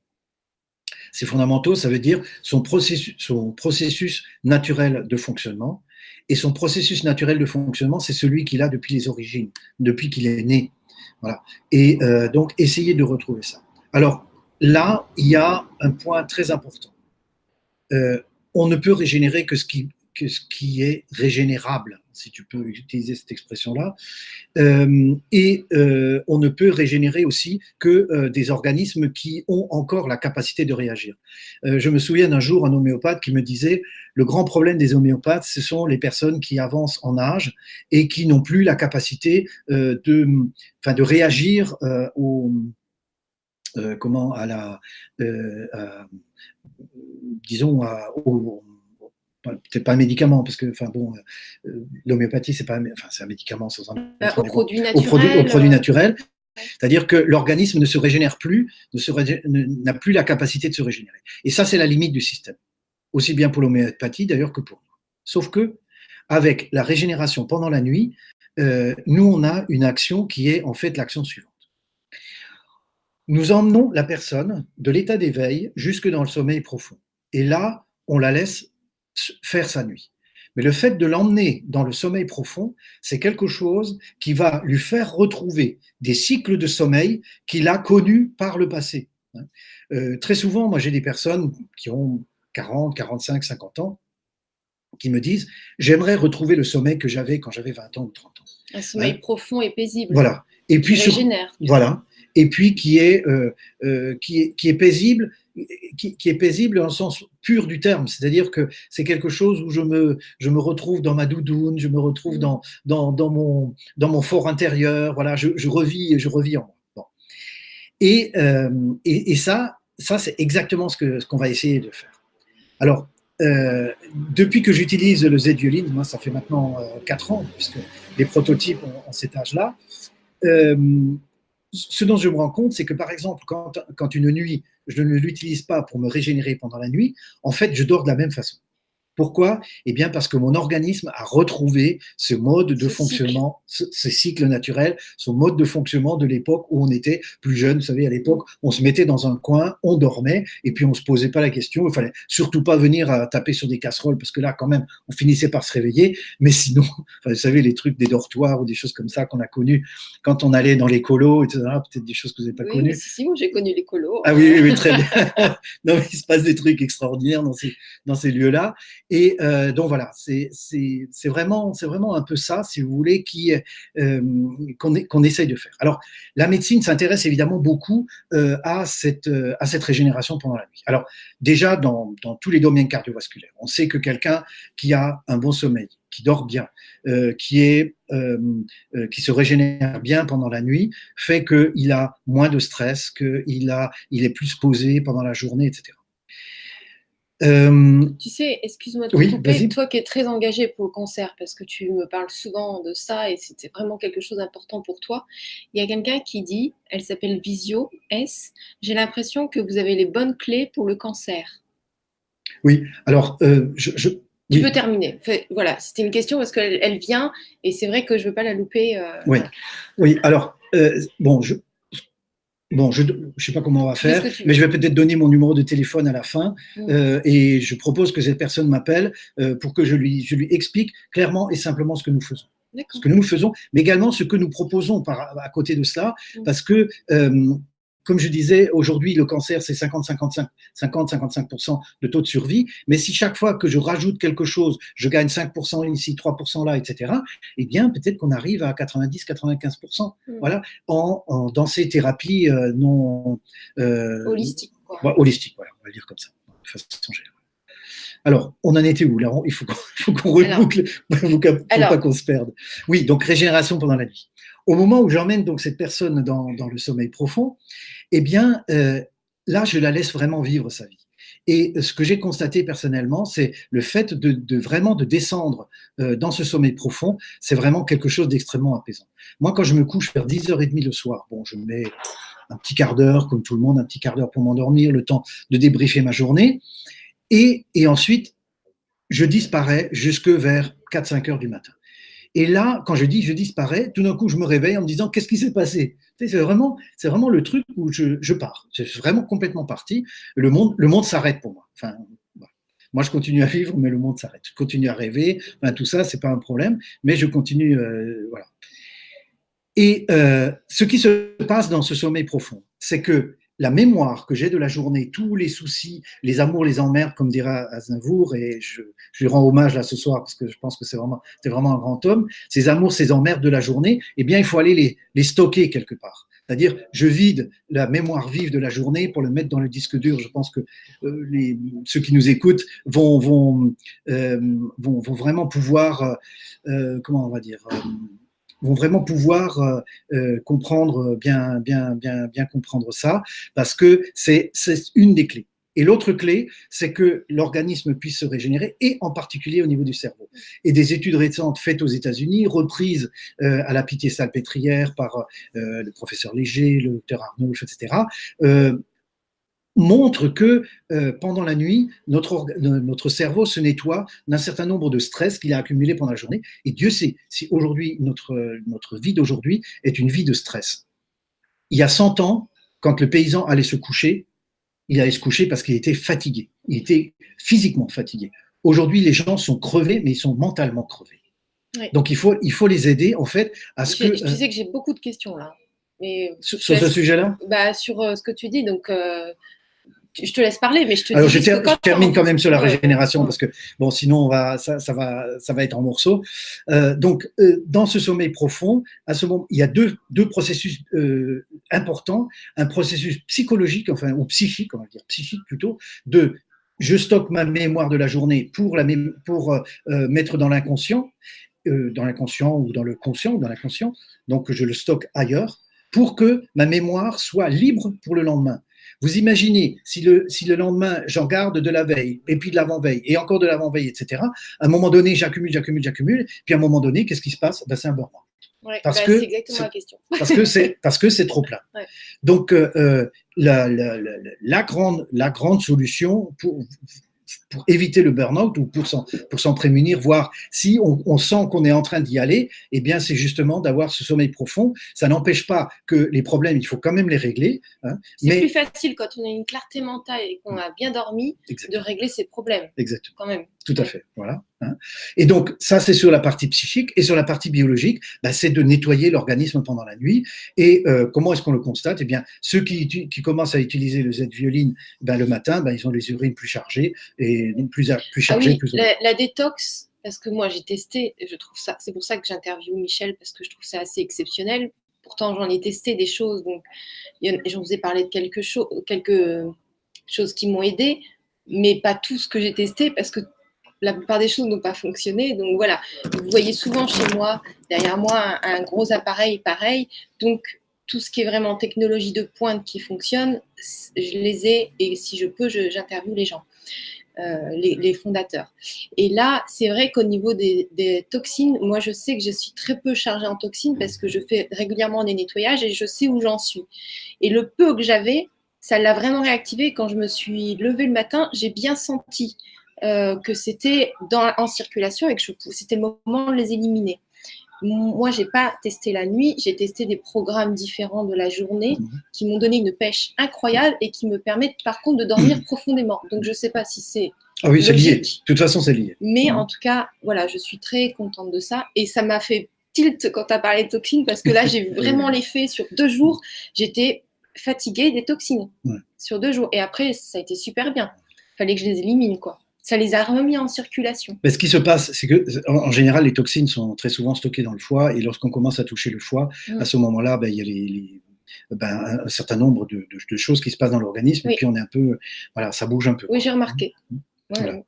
Ses fondamentaux, ça veut dire son processus, son processus naturel de fonctionnement. Et son processus naturel de fonctionnement, c'est celui qu'il a depuis les origines, depuis qu'il est né. Voilà. Et euh, donc, essayer de retrouver ça. Alors, là, il y a un point très important. Euh, on ne peut régénérer que ce qui, ce qui est régénérable, si tu peux utiliser cette expression-là. Euh, et euh, on ne peut régénérer aussi que des organismes qui ont encore la capacité de réagir. je me souviens d'un jour un homéopathe qui me disait le grand problème des homéopathes, ce sont les personnes qui avancent en âge et qui n'ont plus la capacité de, de réagir aux comment à la disons, peut-être pas un médicament, parce que, enfin bon, euh, l'homéopathie, c'est pas, enfin, c'est un médicament sans un. Bah, au produit naturel. Au produit, naturel. C'est-à-dire que l'organisme ne se régénère plus, n'a plus la capacité de se régénérer. Et ça, c'est la limite du système. Aussi bien pour l'homéopathie, d'ailleurs, que pour nous. Sauf que, avec la régénération pendant la nuit, euh, nous, on a une action qui est en fait l'action suivante. Nous emmenons la personne de l'état d'éveil jusque dans le sommeil profond. Et là, on la laisse faire sa nuit. Mais le fait de l'emmener dans le sommeil profond, c'est quelque chose qui va lui faire retrouver des cycles de sommeil qu'il a connus par le passé. Euh, très souvent, moi j'ai des personnes qui ont 40, 45, 50 ans qui me disent j'aimerais retrouver le sommeil que j'avais quand j'avais 20 ans ou 30 ans. Un sommeil hein. profond et paisible. Voilà. Et puis voilà. Et puis qui est, euh, euh, qui est, qui est paisible qui, est paisible dans le sens pur du terme, c'est-à-dire que c'est quelque chose où je me, je me retrouve dans ma doudoune, je me retrouve mm. dans, dans, dans mon, dans mon fort intérieur, voilà, je, je revis, je revis en moi. Bon. Et, euh, et, et, ça, ça c'est exactement ce qu'on ce qu'on va essayer de faire. Alors, euh, depuis que j'utilise le Z-Violine, moi ça fait maintenant euh, 4 ans, puisque les prototypes ont, ont cet âge-là, euh, ce dont je me rends compte, c'est que par exemple, quand, quand une nuit, je ne l'utilise pas pour me régénérer pendant la nuit, en fait, je dors de la même façon. Pourquoi? Eh bien, parce que mon organisme a retrouvé ce mode de fonctionnement, ce, cycle naturel, ce mode de fonctionnement de l'époque où on était plus jeune. Vous savez, à l'époque, on se mettait dans un coin, on dormait, et puis on se posait pas la question. Il fallait surtout pas venir à taper sur des casseroles, parce que là, quand même, on finissait par se réveiller. Mais sinon, <laughs> vous savez, les trucs des dortoirs ou des choses comme ça qu'on a connus quand on allait dans les colos, etc. Peut-être des choses que vous n'avez pas oui, connues. Si, si, j'ai connu les colos. Ah oui, oui, très bien. <laughs> non, mais il se passe des trucs extraordinaires dans ces, dans ces lieux-là. Et euh, donc voilà, c'est vraiment, vraiment un peu ça, si vous voulez, euh, qu'on qu'on essaye de faire. Alors, la médecine s'intéresse évidemment beaucoup euh, à, cette, à cette régénération pendant la nuit. Alors, déjà, dans, dans tous les domaines cardiovasculaires, on sait que quelqu'un qui a un bon sommeil, qui dort bien, euh, qui, est, euh, euh, qui se régénère bien pendant la nuit, fait qu'il a moins de stress, qu'il il est plus posé pendant la journée, etc. Euh, tu sais, excuse-moi de te couper, toi qui es très engagé pour le cancer, parce que tu me parles souvent de ça et c'était vraiment quelque chose d'important pour toi. Il y a quelqu'un qui dit, elle s'appelle Visio S, j'ai l'impression que vous avez les bonnes clés pour le cancer. Oui, alors euh, je, Tu peux terminer. voilà, c'était une question parce qu'elle elle vient et c'est vrai que je ne veux pas la louper. Euh, oui. oui, alors, bon, je, Bon, je ne sais pas comment on va faire, mais je vais peut-être donner mon numéro de téléphone à la fin mm. euh, et je propose que cette personne m'appelle euh, pour que je lui, je lui explique clairement et simplement ce que nous faisons. Ce que nous faisons, mais également ce que nous proposons par, à côté de cela, mm. parce que euh, comme je disais, aujourd'hui, le cancer, c'est 50-55% de taux de survie. Mais si chaque fois que je rajoute quelque chose, je gagne 5% ici, 3% là, etc., eh bien, peut-être qu'on arrive à 90-95%. Mm. Voilà, en, dans ces thérapies euh, non. Euh, holistiques. holistiques, voilà, on va le dire comme ça, de façon générale. Alors, on en était où là Il faut qu'on reboucle, <laughs> il ne faut pas qu'on se perde. Oui, donc régénération pendant la nuit. Au moment où j'emmène donc cette personne dans, dans, le sommeil profond, eh bien, euh, là, je la laisse vraiment vivre sa vie. Et ce que j'ai constaté personnellement, c'est le fait de, vraiment de descendre euh, dans ce sommeil profond, c'est vraiment quelque chose d'extrêmement apaisant. Moi, quand je me couche vers 10h30 le soir, bon, je mets un petit quart d'heure, comme tout le monde, un petit quart d'heure pour m'endormir, le temps de débriefer ma journée, et, et ensuite, je disparais jusque vers 4-5 heures du matin. Et là, quand je dis je disparais, tout d'un coup, je me réveille en me disant qu'est-ce qui s'est passé? C'est vraiment, c'est vraiment le truc où je, pars. C'est vraiment complètement parti. Le monde, le monde s'arrête pour moi. Enfin, moi, je continue à vivre, mais le monde s'arrête. Je continue à rêver. Tout ça, c'est pas un problème, mais je continue. Euh, voilà. Et euh, ce qui se passe dans ce sommeil profond, c'est que la mémoire que j'ai de la journée, tous les soucis, les amours, les emmerdes, comme dira Aznavour, et je, lui rends hommage là ce soir parce que je pense que c'est vraiment, c'est vraiment un grand homme, ces amours, ces emmerdes de la journée, eh bien, il faut aller les, les stocker quelque part. C'est-à-dire, je vide la mémoire vive de la journée pour le mettre dans le disque dur. Je pense que euh, les, ceux qui nous écoutent vont, vont, euh, vont, vont, vraiment pouvoir, euh, comment on va dire, vont vraiment pouvoir euh, euh, comprendre bien, bien, bien, bien comprendre ça, parce que c'est une des clés. Et l'autre clé, c'est que l'organisme puisse se régénérer, et en particulier au niveau du cerveau. Et des études récentes faites aux États-Unis, reprises euh, à la Pitié-Salpêtrière par le professeur Léger, le docteur Arnulf, etc., montre que euh, pendant la nuit, notre, notre cerveau se nettoie d'un certain nombre de stress qu'il a accumulé pendant la journée. Et Dieu sait si aujourd'hui, notre, notre vie d'aujourd'hui est une vie de stress. Il y a 100 ans, quand le paysan allait se coucher, il allait se coucher parce qu'il était fatigué. Il était physiquement fatigué. Aujourd'hui, les gens sont crevés, mais ils sont mentalement crevés. Donc, il faut, il faut les aider, en fait, à ce que... Tu sais que j'ai beaucoup de questions, là. Mais sur, ce sujet-là? bah, Sur euh, ce que tu dis, donc... Euh, je te laisse parler, mais je te Alors, je, termine quand même sur la régénération parce que bon, sinon on va, ça, ça va, ça va être en morceaux. Euh, donc, euh, dans ce sommeil profond, à ce moment, il y a deux, deux processus euh, importants, un processus psychologique, enfin ou psychique, on va dire psychique plutôt, de je stocke ma mémoire de la journée pour la pour mettre dans l'inconscient, dans l'inconscient ou dans le conscient ou dans l'inconscient. Donc, je le stocke ailleurs pour que ma mémoire soit libre pour le lendemain. Vous imaginez, si le, si le lendemain, j'en garde de la veille, et puis de l'avant-veille, et encore de l'avant-veille, etc., à un moment donné, j'accumule, j'accumule, j'accumule, puis à un moment donné, qu'est-ce qui se passe? Ben, C'est un burn parce, bah, que, exactement la question. <laughs> parce que c'est parce que c'est trop plein. Donc euh, euh, la, la, la, la, grande la grande solution pour pour éviter le burn-out ou pour s'en, pour s'en prémunir, voir si on, on sent qu'on est en train d'y aller, eh bien, c'est justement d'avoir ce sommeil profond. Ça n'empêche pas que les problèmes, il faut quand même les régler. Hein, c'est mais... plus facile quand on a une clarté mentale et qu'on a bien dormi de régler ses problèmes. Exactement. Quand même. Tout à fait. Voilà. Hein. Et donc, ça, c'est sur la partie psychique. Et sur la partie biologique, bah, c'est de nettoyer l'organisme pendant la nuit. Et euh, comment est-ce qu'on le constate? Eh bien, ceux qui, qui, commencent à utiliser le Z-violine ben, le matin, ben, ils ont les urines plus chargées et plus, plus ah chargées. plus la, la, détox, parce que moi, j'ai testé, je trouve ça, c'est pour ça que j'interviewe Michel, parce que je trouve ça assez exceptionnel. Pourtant, j'en ai testé des choses, donc j'en vous ai parlé de quelque chose, quelques choses qui m'ont aidé, mais pas tout ce que j'ai testé, parce que la plupart des choses n'ont pas fonctionné. Donc voilà, vous voyez souvent chez moi, derrière moi, un, gros appareil pareil. Donc tout ce qui est vraiment technologie de pointe qui fonctionne, je les ai et si je peux, j'interviewe les gens. Euh, les, fondateurs. Et là, c'est vrai qu'au niveau des, des, toxines, moi je sais que je suis très peu chargée en toxines parce que je fais régulièrement des nettoyages et je sais où j'en suis. Et le peu que j'avais, ça l'a vraiment réactivé. Quand je me suis levée le matin, j'ai bien senti euh, que c'était en circulation et que c'était le moment de les éliminer. moi, j'ai pas testé la nuit, j'ai testé des programmes différents de la journée mhm. qui m'ont donné une pêche incroyable et qui me permettent par contre de dormir profondément. Donc, je sais pas si c'est. Ah oui, c'est lié. De toute façon, c'est lié. Mais mhm. en tout cas, voilà, je suis très contente de ça. Et ça m'a fait tilt quand tu as parlé de toxines parce que là, j'ai <laughs> vraiment l'effet sur deux jours. J'étais fatiguée des toxines sur deux jours. Et après, ça a été super bien. Il fallait que je les élimine, quoi ça les a remis en circulation. Mais ce qui se passe, c'est que en général, les toxines sont très souvent stockées dans le foie, et lorsqu'on commence à toucher le foie, mm. à ce moment-là, ben, il y a les, ben, un certain nombre de, choses qui se passent dans l'organisme, et puis on est un peu, voilà, ça bouge un peu. Oui, j'ai remarqué. Mm.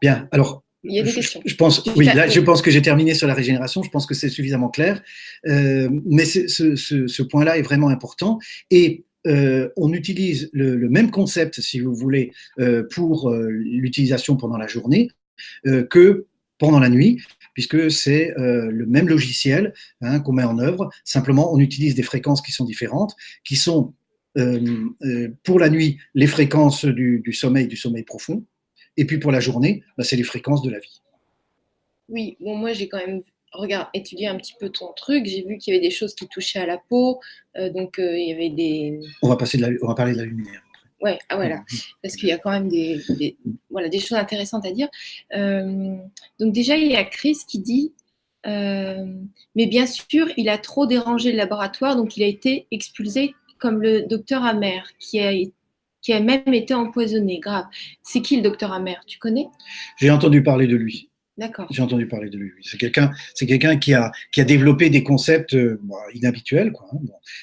Bien, alors. Il y a des questions. Je, pense, oui, là, je pense que j'ai terminé sur la régénération. Je pense que c'est suffisamment clair, euh, mais ce, ce point-là est vraiment important. Et euh, on utilise le, même concept, si vous voulez, euh, pour euh, l'utilisation pendant la journée que pendant la nuit, puisque c'est le même logiciel hein, qu'on met en œuvre. Simplement, on utilise des fréquences qui sont différentes, qui sont pour la nuit les fréquences du, sommeil, du sommeil profond, et puis pour la journée, bah, c'est les fréquences de la vie. Oui, bon, moi j'ai quand même regarde, étudier un petit peu ton truc, j'ai vu qu'il y avait des choses qui touchaient à la peau, euh, donc euh, il y avait des... On va, passer de la, on va parler de la lumière. Ouais, ah, voilà, mm. parce qu'il y a quand même des, voilà, des choses intéressantes à dire. Euh, donc déjà, il y a Chris qui dit, mais bien sûr, il a trop dérangé le laboratoire, donc il a été expulsé comme le docteur Amer, qui a, qui a même été empoisonné, grave. C'est qui le docteur Amer? Tu connais? J'ai entendu parler de lui. J'ai entendu parler de lui. C'est quelqu'un, c'est qui a développé des concepts euh, inhabituels. Hein,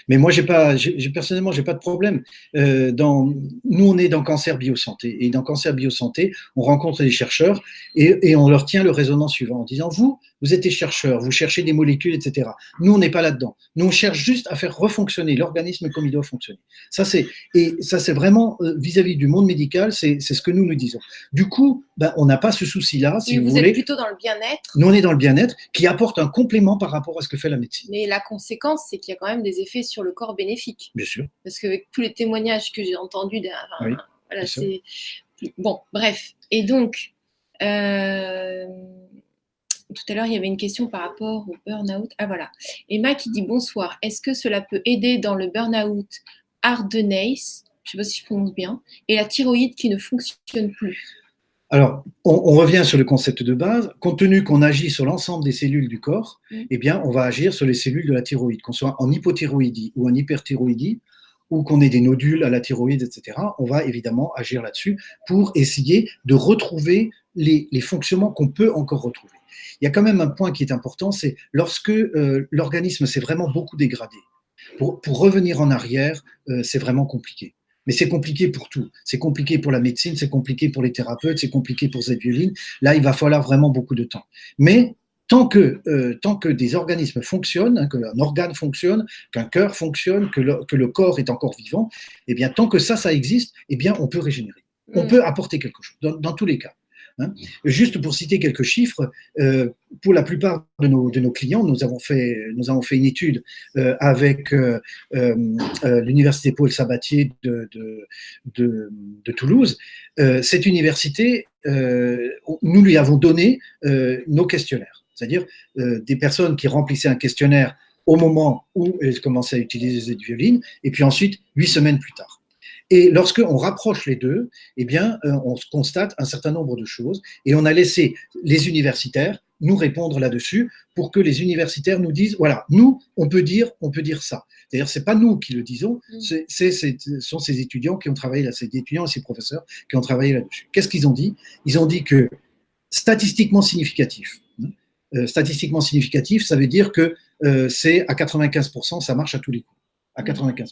Mais moi, j'ai pas, j'ai, personnellement, j'ai pas de problème. Euh, dans, nous, on est dans cancer biosanté et dans cancer biosanté, on rencontre des chercheurs et, et on leur tient le raisonnement suivant en disant vous, vous êtes des chercheurs, vous cherchez des molécules, etc. Nous, on n'est pas là-dedans. Nous, on cherche juste à faire refonctionner l'organisme comme il doit fonctionner. Ça, c'est et ça, c'est vraiment euh, vis-à-vis du monde médical, c'est ce que nous nous disons. Du coup, ben, on n'a pas ce souci-là, si vous, vous êtes plutôt dans le bien-être. Nous, on est dans le bien-être, qui apporte un complément par rapport à ce que fait la médecine. Mais la conséquence, c'est qu'il y a quand même des effets sur le corps bénéfiques. Bien sûr. Parce qu'avec tous les témoignages que j'ai entendus, voilà, c'est bon. Bref. Et donc. Euh tout à l'heure, il y avait une question par rapport au burn-out. Ah voilà. Emma qui dit bonsoir. Est-ce que cela peut aider dans le burn-out ardennais, je ne sais pas si je prononce bien, et la thyroïde qui ne fonctionne plus alors, on, revient sur le concept de base. Compte tenu qu'on agit sur l'ensemble des cellules du corps, mm. eh bien, on va agir sur les cellules de la thyroïde, qu'on soit en hypothyroïdie ou en hyperthyroïdie, ou qu'on ait des nodules à la thyroïde, etc. On va évidemment agir là-dessus pour essayer de retrouver les fonctionnements qu'on peut encore retrouver. Il y a quand même un point qui est important, c'est lorsque euh, l'organisme s'est vraiment beaucoup dégradé. Pour, revenir en arrière, euh, c'est vraiment compliqué. Mais c'est compliqué pour tout. C'est compliqué pour la médecine, c'est compliqué pour les thérapeutes, c'est compliqué pour cette violine. Là, il va falloir vraiment beaucoup de temps. Mais tant que, euh, tant que des organismes fonctionnent, hein, qu'un organe fonctionne, qu'un cœur fonctionne, que le, que le, corps est encore vivant, eh bien, tant que ça, ça existe, eh bien, on peut régénérer. On mm. peut apporter quelque chose, dans tous les cas. Hein. Juste pour citer quelques chiffres, euh, pour la plupart de nos, clients, nous avons fait, une étude euh, avec euh, l'université Paul Sabatier de, Toulouse. cette université, nous lui avons donné nos questionnaires, c'est-à-dire des personnes qui remplissaient un questionnaire au moment où elles commençaient à utiliser cette violine, et puis ensuite, huit semaines plus tard. Et lorsqu'on rapproche les deux, eh bien, euh, on constate un certain nombre de choses et on a laissé les universitaires nous répondre là-dessus pour que les universitaires nous disent voilà, nous, on peut dire, on peut dire ça. D'ailleurs, c'est pas nous qui le disons, mm. c'est, ce sont ces étudiants qui ont travaillé là, ces étudiants et ces professeurs qui ont travaillé là-dessus. Qu'est-ce qu'ils ont dit? Ils ont dit que statistiquement significatif, hein, euh, statistiquement significatif, ça veut dire que euh, c'est à 95%, ça marche à tous les coups, à 95%.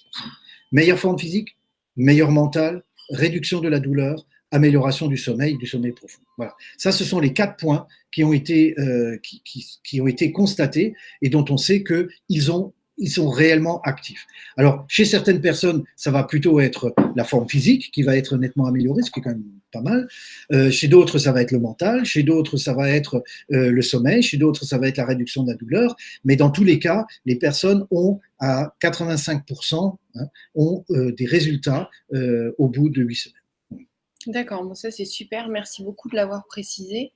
Meilleure forme physique, meilleur mental, réduction de la douleur, amélioration du sommeil, du sommeil profond. Voilà. Ça, ce sont les quatre points qui ont été, euh, qui, qui, ont été constatés et dont on sait qu'ils ont ils sont réellement actifs. Alors, chez certaines personnes, ça va plutôt être la forme physique qui va être nettement améliorée, ce qui est quand même pas mal. Euh, chez d'autres, ça va être le mental. Chez d'autres, ça va être euh, le sommeil. Chez d'autres, ça va être la réduction de la douleur. Mais dans tous les cas, les personnes ont à 85% hein, ont euh, des résultats au bout de 8 semaines. D'accord, bon, ça c'est super. Merci beaucoup de l'avoir précisé.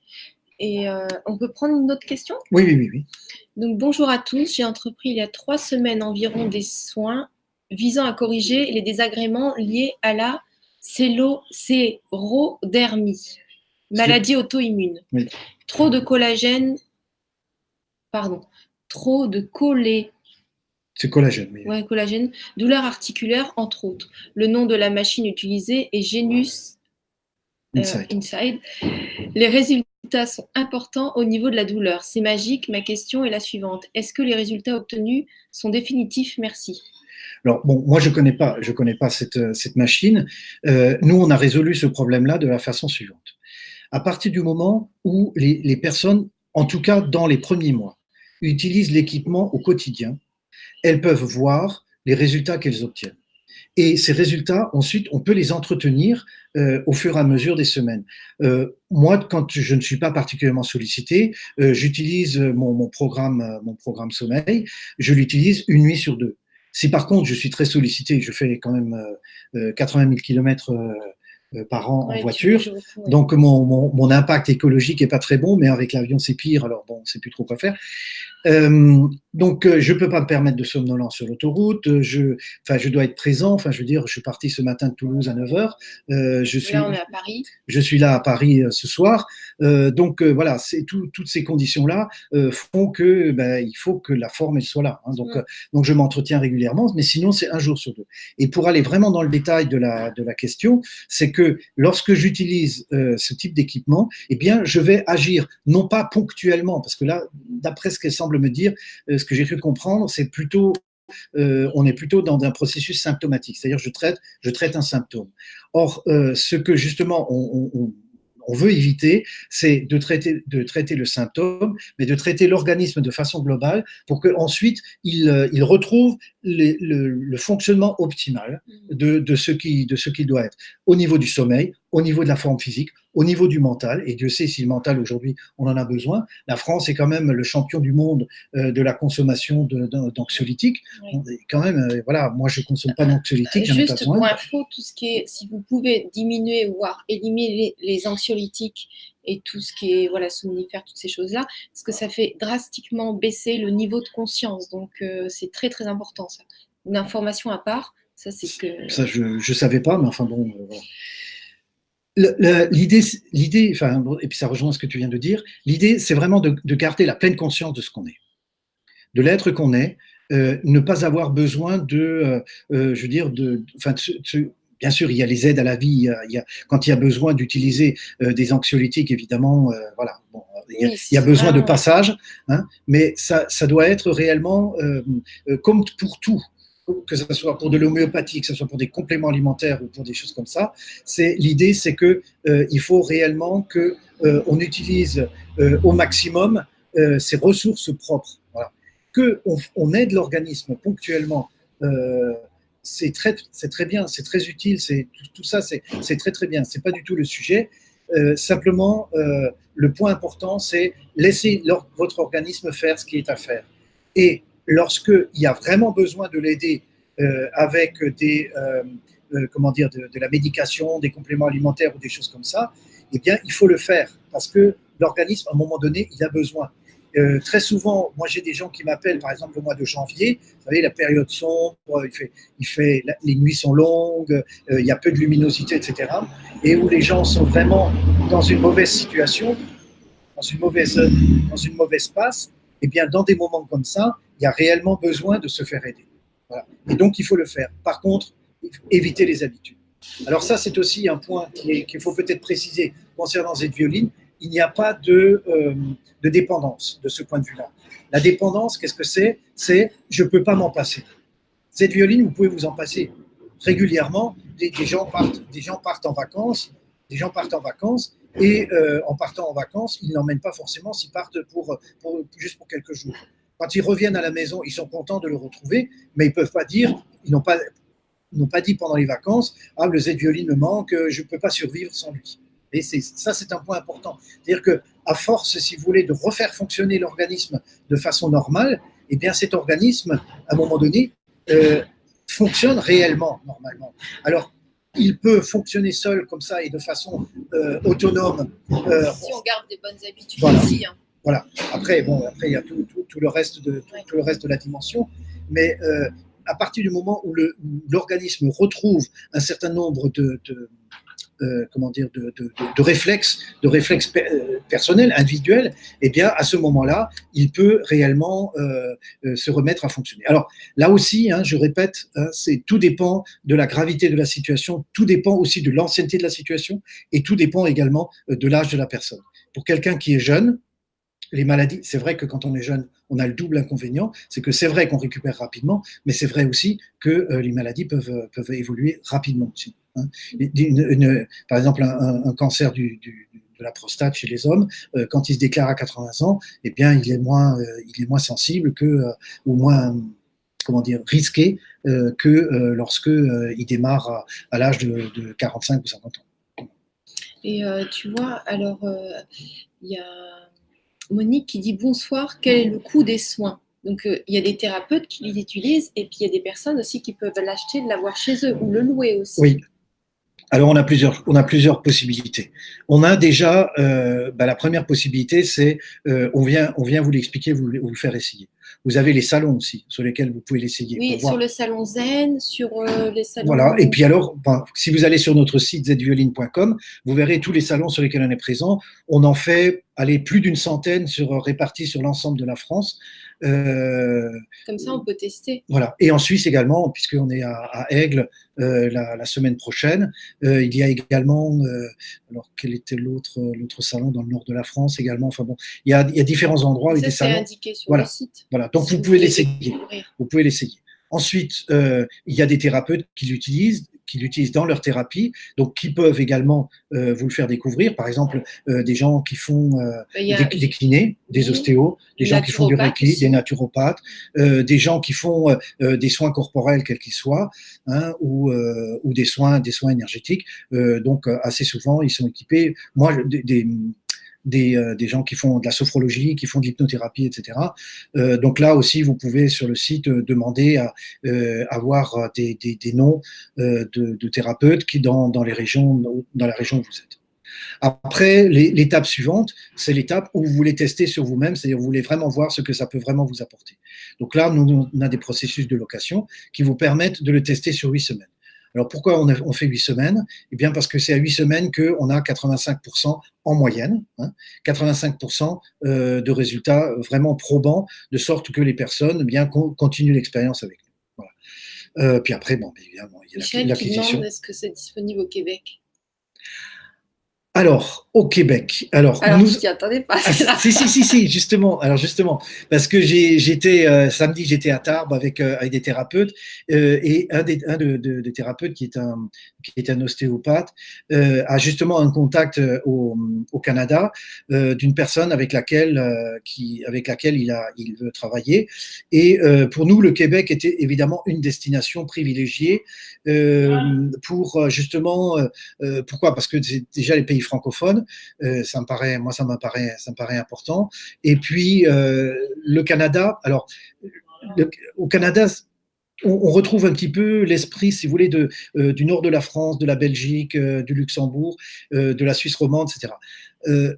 Et euh, on peut prendre une autre question? Oui, oui, oui. oui. Donc, bonjour à tous. J'ai entrepris il y a trois semaines environ des soins visant à corriger les désagréments liés à la sérodermie, maladie auto-immune. Trop de collagène, pardon, trop de collé. C'est collagène, oui. Ouais, collagène. Douleur articulaire, entre autres. Le nom de la machine utilisée est Genus euh, Inside. Les résultats sont importants au niveau de la douleur. C'est magique. Ma question est la suivante. Est-ce que les résultats obtenus sont définitifs? Merci. Alors, bon, moi, je connais pas, je connais pas cette, cette machine. Euh, nous, on a résolu ce problème-là de la façon suivante. À partir du moment où les, personnes, en tout cas dans les premiers mois, utilisent l'équipement au quotidien, elles peuvent voir les résultats qu'elles obtiennent. Et ces résultats, ensuite, on peut les entretenir euh, au fur et à mesure des semaines. Euh, moi, quand je ne suis pas particulièrement sollicité, euh, j'utilise mon, programme, mon programme sommeil, je l'utilise une nuit sur deux. Si par contre je suis très sollicité, je fais quand même 80 000 kilomètres par an en voiture. Donc mon, mon, mon, impact écologique est pas très bon, mais avec l'avion c'est pire, alors bon, c'est plus trop quoi faire. Euh, donc, euh, je peux pas me permettre de somnolence sur l'autoroute. Je, enfin, je dois être présent. Enfin, je veux dire, je suis parti ce matin de Toulouse à 9 h euh, je suis, là, on est à Paris. Je suis là à Paris euh, ce soir. Euh, donc, euh, voilà, c'est tout, toutes ces conditions-là font que ben, il faut que la forme elle soit là. Hein. Donc, mm. donc, je m'entretiens régulièrement, mais sinon, c'est un jour sur deux. Et pour aller vraiment dans le détail de la, de la question, c'est que lorsque j'utilise ce type d'équipement, eh bien, je vais agir non pas ponctuellement, parce que là, d'après ce qu'elle semble me dire, ce que j'ai cru comprendre, c'est plutôt euh, on est plutôt dans un processus symptomatique, c'est-à-dire je traite, je traite un symptôme. Or, euh, ce que justement on, on, on veut éviter, c'est de traiter, de traiter le symptôme, mais de traiter l'organisme de façon globale pour qu'ensuite il, euh, il retrouve le, le, fonctionnement optimal de, de ce qui, de ce qu'il doit être. Au niveau du sommeil, au niveau de la forme physique, au niveau du mental, et Dieu sait si le mental aujourd'hui on en a besoin. La France est quand même le champion du monde euh, de la consommation d'anxiolytiques. Quand même, euh, voilà, moi je consomme pas d'anxiolytiques. Juste pour info, tout ce qui est, si vous pouvez diminuer voire éliminer les, anxiolytiques et tout ce qui est voilà somnifère, toutes ces choses-là, parce que ça fait drastiquement baisser le niveau de conscience. Donc euh, c'est très très important ça. Une information à part, ça c'est que. Ça je ne savais pas, mais enfin bon. Voilà l'idée, l'idée, enfin, et puis ça rejoint ce que tu viens de dire, l'idée, c'est vraiment de, garder la pleine conscience de ce qu'on est, de l'être qu'on est, euh, ne pas avoir besoin de, euh, euh, je veux dire, de, enfin, bien sûr, il y a les aides à la vie, il y a, quand il y a besoin d'utiliser des anxiolytiques, évidemment, voilà, bon, il y a, besoin de passage, hein, mais ça, ça, doit être réellement comme pour tout que ce soit pour de l'homéopathie, que ce soit pour des compléments alimentaires ou pour des choses comme ça, c'est l'idée, c'est que euh, il faut réellement que euh, on utilise euh, au maximum ses ressources propres. Voilà. Que on, aide l'organisme ponctuellement, c'est très, c'est très bien, c'est très utile, c'est tout, ça, c'est, très très bien. C'est pas du tout le sujet. simplement, le point important, c'est laisser votre organisme faire ce qui est à faire. Et lorsqu'il y a vraiment besoin de l'aider euh, avec des, euh, euh, comment dire, de, la médication, des compléments alimentaires ou des choses comme ça, eh bien, il faut le faire parce que l'organisme, à un moment donné, il a besoin. très souvent, moi j'ai des gens qui m'appellent, par exemple le mois de janvier, vous savez, la période sombre, il fait, il fait, les nuits sont longues, il y a peu de luminosité, etc. Et où les gens sont vraiment dans une mauvaise situation, dans une mauvaise, dans une mauvaise passe, eh bien, dans des moments comme ça, il y a réellement besoin de se faire aider. Et donc, il faut le faire. Par contre, éviter les habitudes. Alors ça, c'est aussi un point qu'il faut peut-être préciser concernant cette violine. Il n'y a pas de, euh, dépendance de ce point de vue-là. La dépendance, qu'est-ce que c'est? C'est je ne peux pas m'en passer. Cette violine, vous pouvez vous en passer régulièrement. Des, gens, partent, des gens partent en vacances, des gens partent en vacances et euh, en partant en vacances, ils n'emmènent pas forcément s'ils partent pour, pour, juste pour quelques jours. Quand ils reviennent à la maison, ils sont contents de le retrouver, mais ils peuvent pas dire, ils n'ont pas, n'ont pas dit pendant les vacances, ah le Z-violine me manque, je ne peux pas survivre sans lui. Et c'est, ça, c'est un point important. C'est-à-dire que à force, si vous voulez, de refaire fonctionner l'organisme de façon normale, eh bien cet organisme, à un moment donné, euh, fonctionne réellement normalement. Alors, il peut fonctionner seul comme ça et de façon autonome. si on garde des bonnes habitudes aussi. Hein. Voilà. Après, bon, après il y a tout, le reste de tout, le reste de la dimension, mais à partir du moment où l'organisme retrouve un certain nombre de, euh, comment dire, de, réflexes, de réflexes euh, personnels, individuels, eh bien, à ce moment-là, il peut réellement euh, se remettre à fonctionner. Alors, là aussi, hein, je répète, hein, c'est tout dépend de la gravité de la situation, tout dépend aussi de l'ancienneté de la situation, et tout dépend également de l'âge de la personne. Pour quelqu'un qui est jeune, les maladies, c'est vrai que quand on est jeune, on a le double inconvénient, c'est que c'est vrai qu'on récupère rapidement, mais c'est vrai aussi que les maladies peuvent, peuvent évoluer rapidement aussi. Hein. par exemple, un, cancer du, de la prostate chez les hommes, euh, quand il se déclare à 80 ans, eh bien, il est moins, il est moins sensible que, ou moins, comment dire, risqué que lorsque il démarre à, l'âge de, de, 45 ou 50 ans. Et tu vois, alors, il y a Monique qui dit bonsoir, quel est le coût des soins? Donc euh, il y a des thérapeutes qui l'utilisent et puis il y a des personnes aussi qui peuvent l'acheter, l'avoir chez eux ou le louer aussi. Oui. Alors on a plusieurs, on a plusieurs possibilités. On a déjà euh, bah, la première possibilité, c'est euh, on vient, on vient vous l'expliquer, vous, vous le faire essayer. Vous avez les salons aussi, sur lesquels vous pouvez l'essayer. Oui, sur le salon Zen, sur les salons. Voilà, et puis alors, si vous allez sur notre site zvioline.com, vous verrez tous les salons sur lesquels on est présent. On en fait aller plus d'une centaine sur, répartis sur l'ensemble de la France. Euh, Comme ça, on peut tester. Voilà. Et en Suisse également, puisqu'on est à, Aigle euh, la, semaine prochaine, euh, il y a également, alors quel était l'autre l'autre salon dans le nord de la France également? Enfin bon, il y a, il y a différents endroits avec des salons. indiqué sur voilà. le site. Voilà. Donc vous, pouvez l'essayer. Vous pouvez l'essayer. Ensuite, il y a des thérapeutes qui l'utilisent, qui l'utilisent dans leur thérapie, donc qui peuvent également euh, vous le faire découvrir. Par exemple, euh, des gens qui font euh, des, kinés, des ostéos, des gens qui font du reiki, des naturopathes, des gens qui font des soins corporels quels qu'ils soient, hein, ou, ou des soins, des soins énergétiques. donc assez souvent, ils sont équipés. Moi, des, euh, des, gens qui font de la sophrologie, qui font de l'hypnothérapie, etc. Euh, donc là aussi, vous pouvez sur le site euh, demander à avoir des, noms de, thérapeutes qui dans, dans, les régions, dans la région où vous êtes. Après, l'étape suivante, c'est l'étape où vous voulez tester sur vous-même, c'est-à-dire vous voulez vraiment voir ce que ça peut vraiment vous apporter. Donc là, nous, on a des processus de location qui vous permettent de le tester sur huit semaines. Alors pourquoi on, fait 8 semaines? Eh bien parce que c'est à 8 semaines qu'on a 85% en moyenne, 85% hein, euh, de résultats vraiment probants, de sorte que les personnes bien continuent l'expérience avec nous. Voilà. Euh, puis après, bon, évidemment, il y a l'acquisition. Est-ce que c'est disponible au Québec? Alors, au Québec. Alors, alors nous... attendez pas. Ah, si, si, si, si, justement. Alors, justement, parce que j'étais euh, samedi, j'étais à Tarbes avec, euh, avec des thérapeutes euh, et un des un de, de, thérapeutes qui est un qui est un ostéopathe a justement un contact au, au Canada d'une personne avec laquelle qui avec laquelle il a il veut travailler. Et pour nous, le Québec était évidemment une destination privilégiée pour justement pourquoi? Parce que déjà les pays francophone. Euh, ça me paraît, moi, ça me paraît, ça me paraît important. Et puis euh, le Canada. Alors, au Canada, on, retrouve un petit peu l'esprit, si vous voulez, euh, du nord de la France, de la Belgique, du Luxembourg, de la Suisse romande, etc.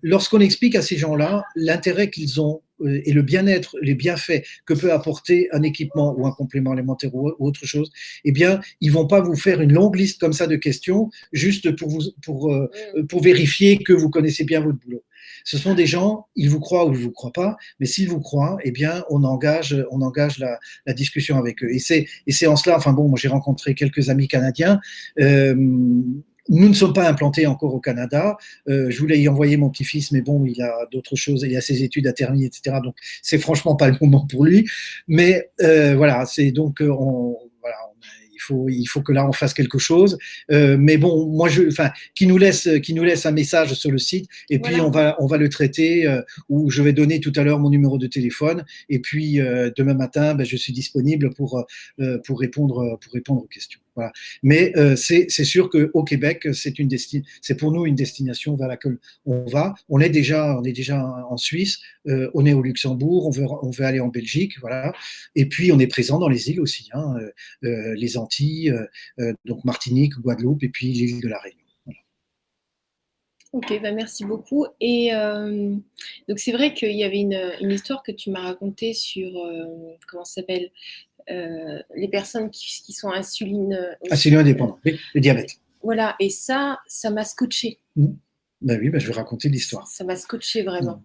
Lorsqu'on explique à ces gens-là l'intérêt qu'ils ont et le bien-être, les bienfaits que peut apporter un équipement ou un complément alimentaire ou, autre chose, eh bien, ils vont pas vous faire une longue liste comme ça de questions juste pour vous pour euh, mm. pour vérifier que vous connaissez bien votre boulot. Ce sont des gens, ils vous croient ou ils vous croient pas, mais s'ils vous croient, eh bien, on engage, on engage la, la discussion avec eux. Et c'est, et c'est en cela, enfin bon, moi j'ai rencontré quelques amis canadiens. Euh, nous ne sommes pas implantés encore au Canada. Euh, je voulais y envoyer mon petit-fils, mais bon, il a d'autres choses, il a ses études à terminer, etc. Donc, c'est franchement pas le moment pour lui. Mais euh, voilà, c'est donc, euh, on, voilà, il faut, il faut que là on fasse quelque chose. Euh, mais bon, moi, je, enfin, qui nous laisse, qui nous laisse un message sur le site, et puis on va, on va le traiter. Euh, ou je vais donner tout à l'heure mon numéro de téléphone, et puis euh, demain matin, ben, je suis disponible pour pour répondre, pour répondre aux questions. Mais euh, c'est sûr qu'au Québec, c'est pour nous une destination vers laquelle on va. On est déjà, en Suisse, euh, on est au Luxembourg, on veut, aller en Belgique, voilà. Et puis on est présent dans les îles aussi, hein, euh, les Antilles, donc Martinique, Guadeloupe, et puis l'île de la Réunion. Ok, bah merci beaucoup. Et donc c'est vrai qu'il y avait une, une, histoire que tu m'as racontée sur comment s'appelle? Les personnes qui, sont insuline. Euh, insuline indépendant, le diabète. Voilà, et ça, ça m'a scotché. Mmh. Ben oui, ben je vais raconter l'histoire. Ça m'a scotché vraiment. Mmh.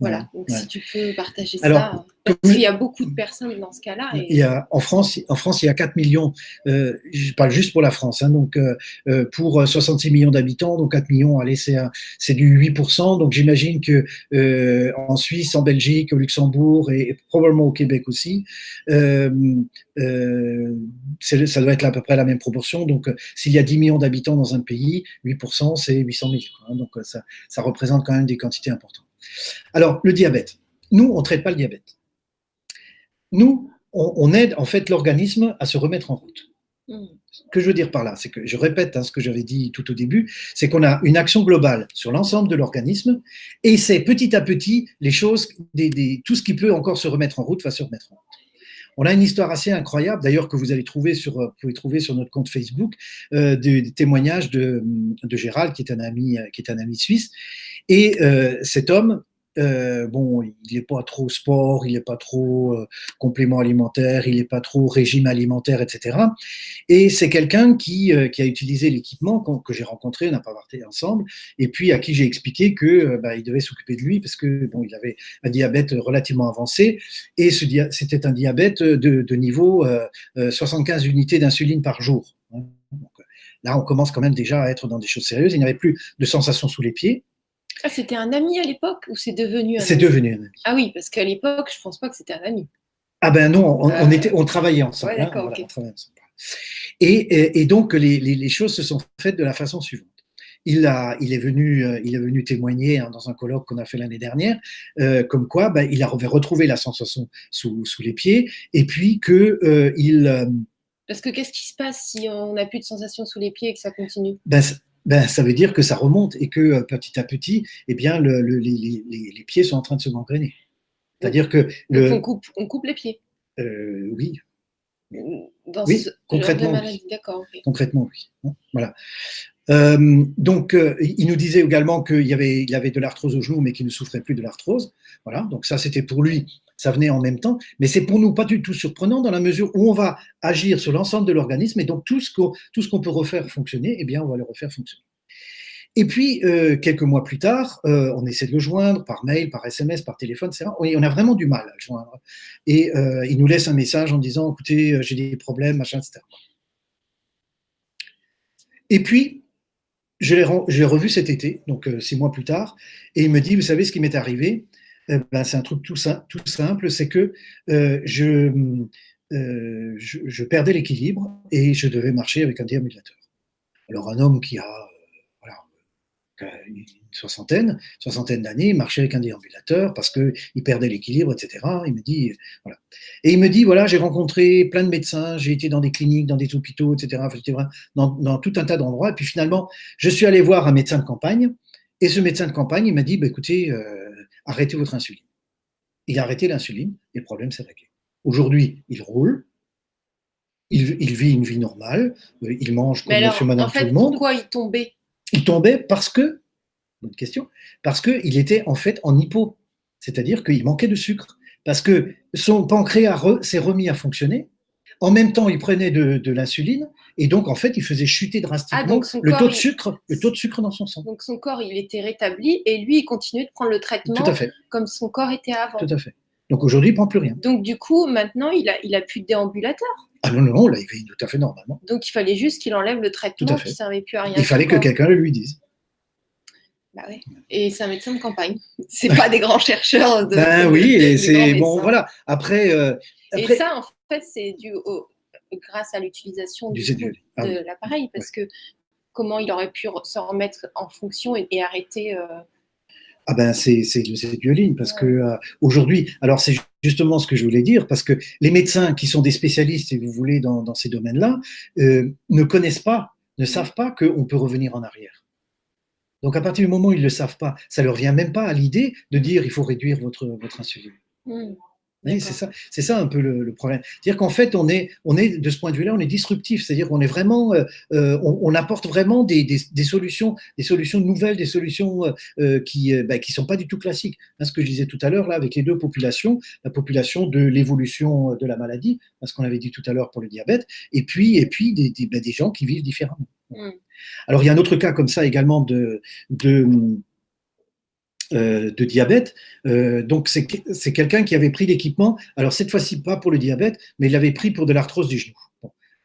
Voilà, donc si tu peux partager ça. Parce qu'il y a beaucoup de personnes dans ce cas-là. Il y a, en, France, en France, il y a 4 millions, euh, je parle juste pour la France, hein, donc euh, euh pour 66 millions d'habitants, donc 4 millions, allez, c'est du 8%. Donc j'imagine que euh, en Suisse, en Belgique, au Luxembourg et, probablement au Québec aussi, euh, ça doit être à peu près la même proportion. Donc s'il y a 10 millions d'habitants dans un pays, 8%, c'est 800 millions. Hein, donc ça, ça représente quand même des quantités importantes. Alors, le diabète. Nous, on ne traite pas le diabète. Nous, on, aide en fait l'organisme à se remettre en route. Hmm. Ce que je veux dire par là, c'est que je répète hein, ce que j'avais dit tout au début, c'est qu'on a une action globale sur l'ensemble de l'organisme et c'est petit à petit les choses, tout ce qui peut encore se remettre en route va se remettre en route. On a une histoire assez incroyable, d'ailleurs, que vous allez trouver sur, vous pouvez trouver sur notre compte Facebook, euh, des, témoignages de, de, Gérald, qui est un ami, qui est un ami suisse. Et euh, cet homme, euh, bon, il n'est pas trop sport, il n'est pas trop euh, complément alimentaire, il n'est pas trop régime alimentaire, etc. Et c'est quelqu'un qui, euh, qui, a utilisé l'équipement que j'ai rencontré, on pas parlé ensemble, et puis à qui j'ai expliqué que bah, il devait s'occuper de lui parce que bon, il avait un diabète relativement avancé et c'était un diabète de, niveau 75 unités d'insuline par jour. Hein. là, on commence quand même déjà à être dans des choses sérieuses. Il n'avait plus de sensation sous les pieds. Ah, c'était un ami à l'époque ou c'est devenu un C'est devenu un ami. Ah oui, parce qu'à l'époque, je ne pense pas que c'était un ami. Ah ben non, on, euh, était, on travaillait ensemble. Ouais, hein, Et, et, donc, les, les, choses se sont faites de la façon suivante. Il, a, il, est, venu, euh, il est venu témoigner hein, dans un colloque qu'on a fait l'année dernière, euh, comme quoi ben, il avait retrouvé la sensation sous, sous les pieds, et puis que euh, il. Parce que qu'est-ce qui se passe si on n'a plus de sensation sous les pieds et que ça continue? ben, ben, ça veut dire que ça remonte et que euh, petit à petit, eh bien, le, les, les, pieds sont en train de se gangréner. C'est-à-dire que. Le, on, coupe, on coupe les pieds euh, Oui. Dans oui, ce concrètement, maladie, d'accord. Concrètement, oui. Hein, voilà. Euh, donc, euh, il nous disait également qu'il y avait, il avait de l'arthrose au genou, mais qu'il ne souffrait plus de l'arthrose. Voilà. Donc, ça, c'était pour lui ça venait en même temps, mais c'est pour nous pas du tout surprenant dans la mesure où on va agir sur l'ensemble de l'organisme et donc tout ce qu'on peut refaire fonctionner, eh bien, on va le refaire fonctionner. Et puis, euh, quelques mois plus tard, euh, on essaie de le joindre par mail, par SMS, par téléphone, etc. on a vraiment du mal à le joindre. Et euh, il nous laisse un message en disant, écoutez, j'ai des problèmes, machin, etc. Et puis, je l'ai revu cet été, donc six mois plus tard, et il me dit, vous savez ce qui m'est arrivé? Eh ben, c'est un truc tout, simple, c'est que euh, je, euh, je, perdais l'équilibre et je devais marcher avec un déambulateur. Alors un homme qui a euh, une soixantaine, soixantaine d'années, marchait avec un déambulateur parce qu'il perdait l'équilibre, etc. Il me dit, voilà. Et il me dit, voilà, j'ai rencontré plein de médecins, j'ai été dans des cliniques, dans des hôpitaux, etc. Dans, tout un tas d'endroits. Et puis finalement, je suis allé voir un médecin de campagne. Et ce médecin de campagne, il m'a dit, bah, écoutez, arrêtez votre insuline. Il a arrêté l'insuline et le problème s'est réglé. Aujourd'hui, il roule, il, vit une vie normale, euh, il mange comme monsieur, madame, tout le monde. Pourquoi il tombait? Il tombait parce que, bonne question, parce qu'il était en fait en hypo, c'est-à-dire qu'il manquait de sucre, parce que son pancréas s'est remis à fonctionner, en même temps, il prenait de, l'insuline et donc en fait, il faisait chuter drastiquement ah, le taux de sucre, le taux de sucre dans son sang. Donc son corps, il était rétabli et lui, il continuait de prendre le traitement comme son corps était avant. Tout à fait. Donc aujourd'hui, il prend plus rien. Donc du coup, maintenant, il a, il a plus de déambulateur. Ah non, non, non, là, il vit tout à fait normalement. Donc il fallait juste qu'il enlève le traitement qui ne servait plus à rien. Il fallait que quelqu'un le lui dise. Bah oui. Et c'est un médecin de campagne. C'est pas des grands chercheurs. De, ben oui, et c'est bon, voilà. Après, euh, Et ça, en fait, c'est dû au, grâce à l'utilisation du, ah de l'appareil, parce que comment il aurait pu se remettre en fonction et, arrêter. Euh, Ah ben c'est violine parce que euh, aujourd'hui, alors c'est justement ce que je voulais dire parce que les médecins qui sont des spécialistes, si vous voulez, dans, dans ces domaines-là, euh, ne connaissent pas, ne savent pas qu'on peut revenir en arrière. Donc à partir du moment où ils ne le savent pas, ça leur vient même pas à l'idée de dire il faut réduire votre, votre insuline. C'est ça, c'est ça un peu le, problème. C'est-à-dire qu'en fait, on est, on est de ce point de vue-là, on est disruptif. C'est-à-dire qu'on est vraiment, euh, euh, on, apporte vraiment des, des, solutions, des solutions nouvelles, des solutions euh, qui, bah, qui sont pas du tout classiques. Hein, ce que je disais tout à l'heure là, avec les deux populations, la population de l'évolution de la maladie, hein, ce qu'on avait dit tout à l'heure pour le diabète, et puis, et puis des, des, bah, gens qui vivent différemment. Mmh. Alors il y a un autre cas comme ça également de, de de diabète. Euh, donc, c'est quelqu'un qui avait pris l'équipement, alors cette fois-ci pas pour le diabète, mais il l'avait pris pour de l'arthrose du genou.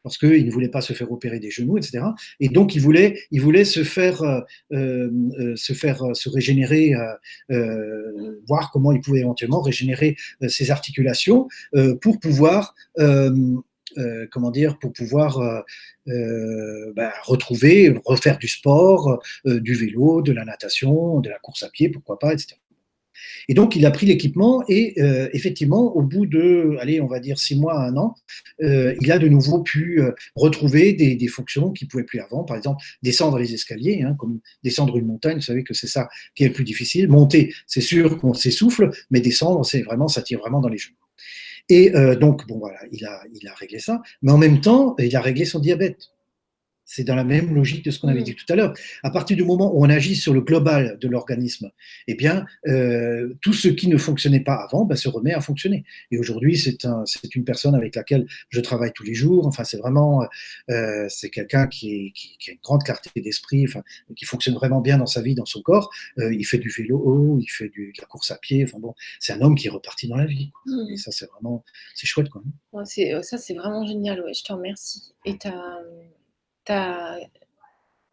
parce qu'il ne voulait pas se faire opérer des genoux, etc. Et donc, il voulait, il voulait se faire, euh, se, faire se régénérer, voir comment il pouvait éventuellement régénérer ses articulations pour pouvoir euh, comment dire, pour pouvoir euh, euh, bah, retrouver, refaire du sport, du vélo, de la natation, de la course à pied, pourquoi pas, etc. Et donc, il a pris l'équipement et effectivement, au bout de, allez, on va dire six mois un an, il a de nouveau pu retrouver des, fonctions qu'il pouvait plus avant. Par exemple, descendre les escaliers, hein, comme descendre une montagne. Vous savez que c'est ça qui est le plus difficile. Monter, c'est sûr qu'on s'essouffle, mais descendre, c'est vraiment, ça tire vraiment dans les genoux. Et euh, donc, bon, voilà, il a, il a réglé ça. Mais en même temps, il a réglé son diabète. C'est dans la même logique de ce qu'on avait mm. dit tout à l'heure. À partir du moment où on agit sur le global de l'organisme, eh bien, euh, tout ce qui ne fonctionnait pas avant ben, se remet à fonctionner. Et aujourd'hui, c'est un, une personne avec laquelle je travaille tous les jours. Enfin, c'est vraiment, euh, c'est quelqu'un qui, qui, qui, a une grande clarté d'esprit, enfin, qui fonctionne vraiment bien dans sa vie, dans son corps. Euh, il fait du vélo, il fait du, de la course à pied. Enfin bon, c'est un homme qui est reparti dans la vie. Mm. Et ça, c'est vraiment, c'est chouette, quoi. ça, c'est vraiment génial. Ouais, je te remercie. Et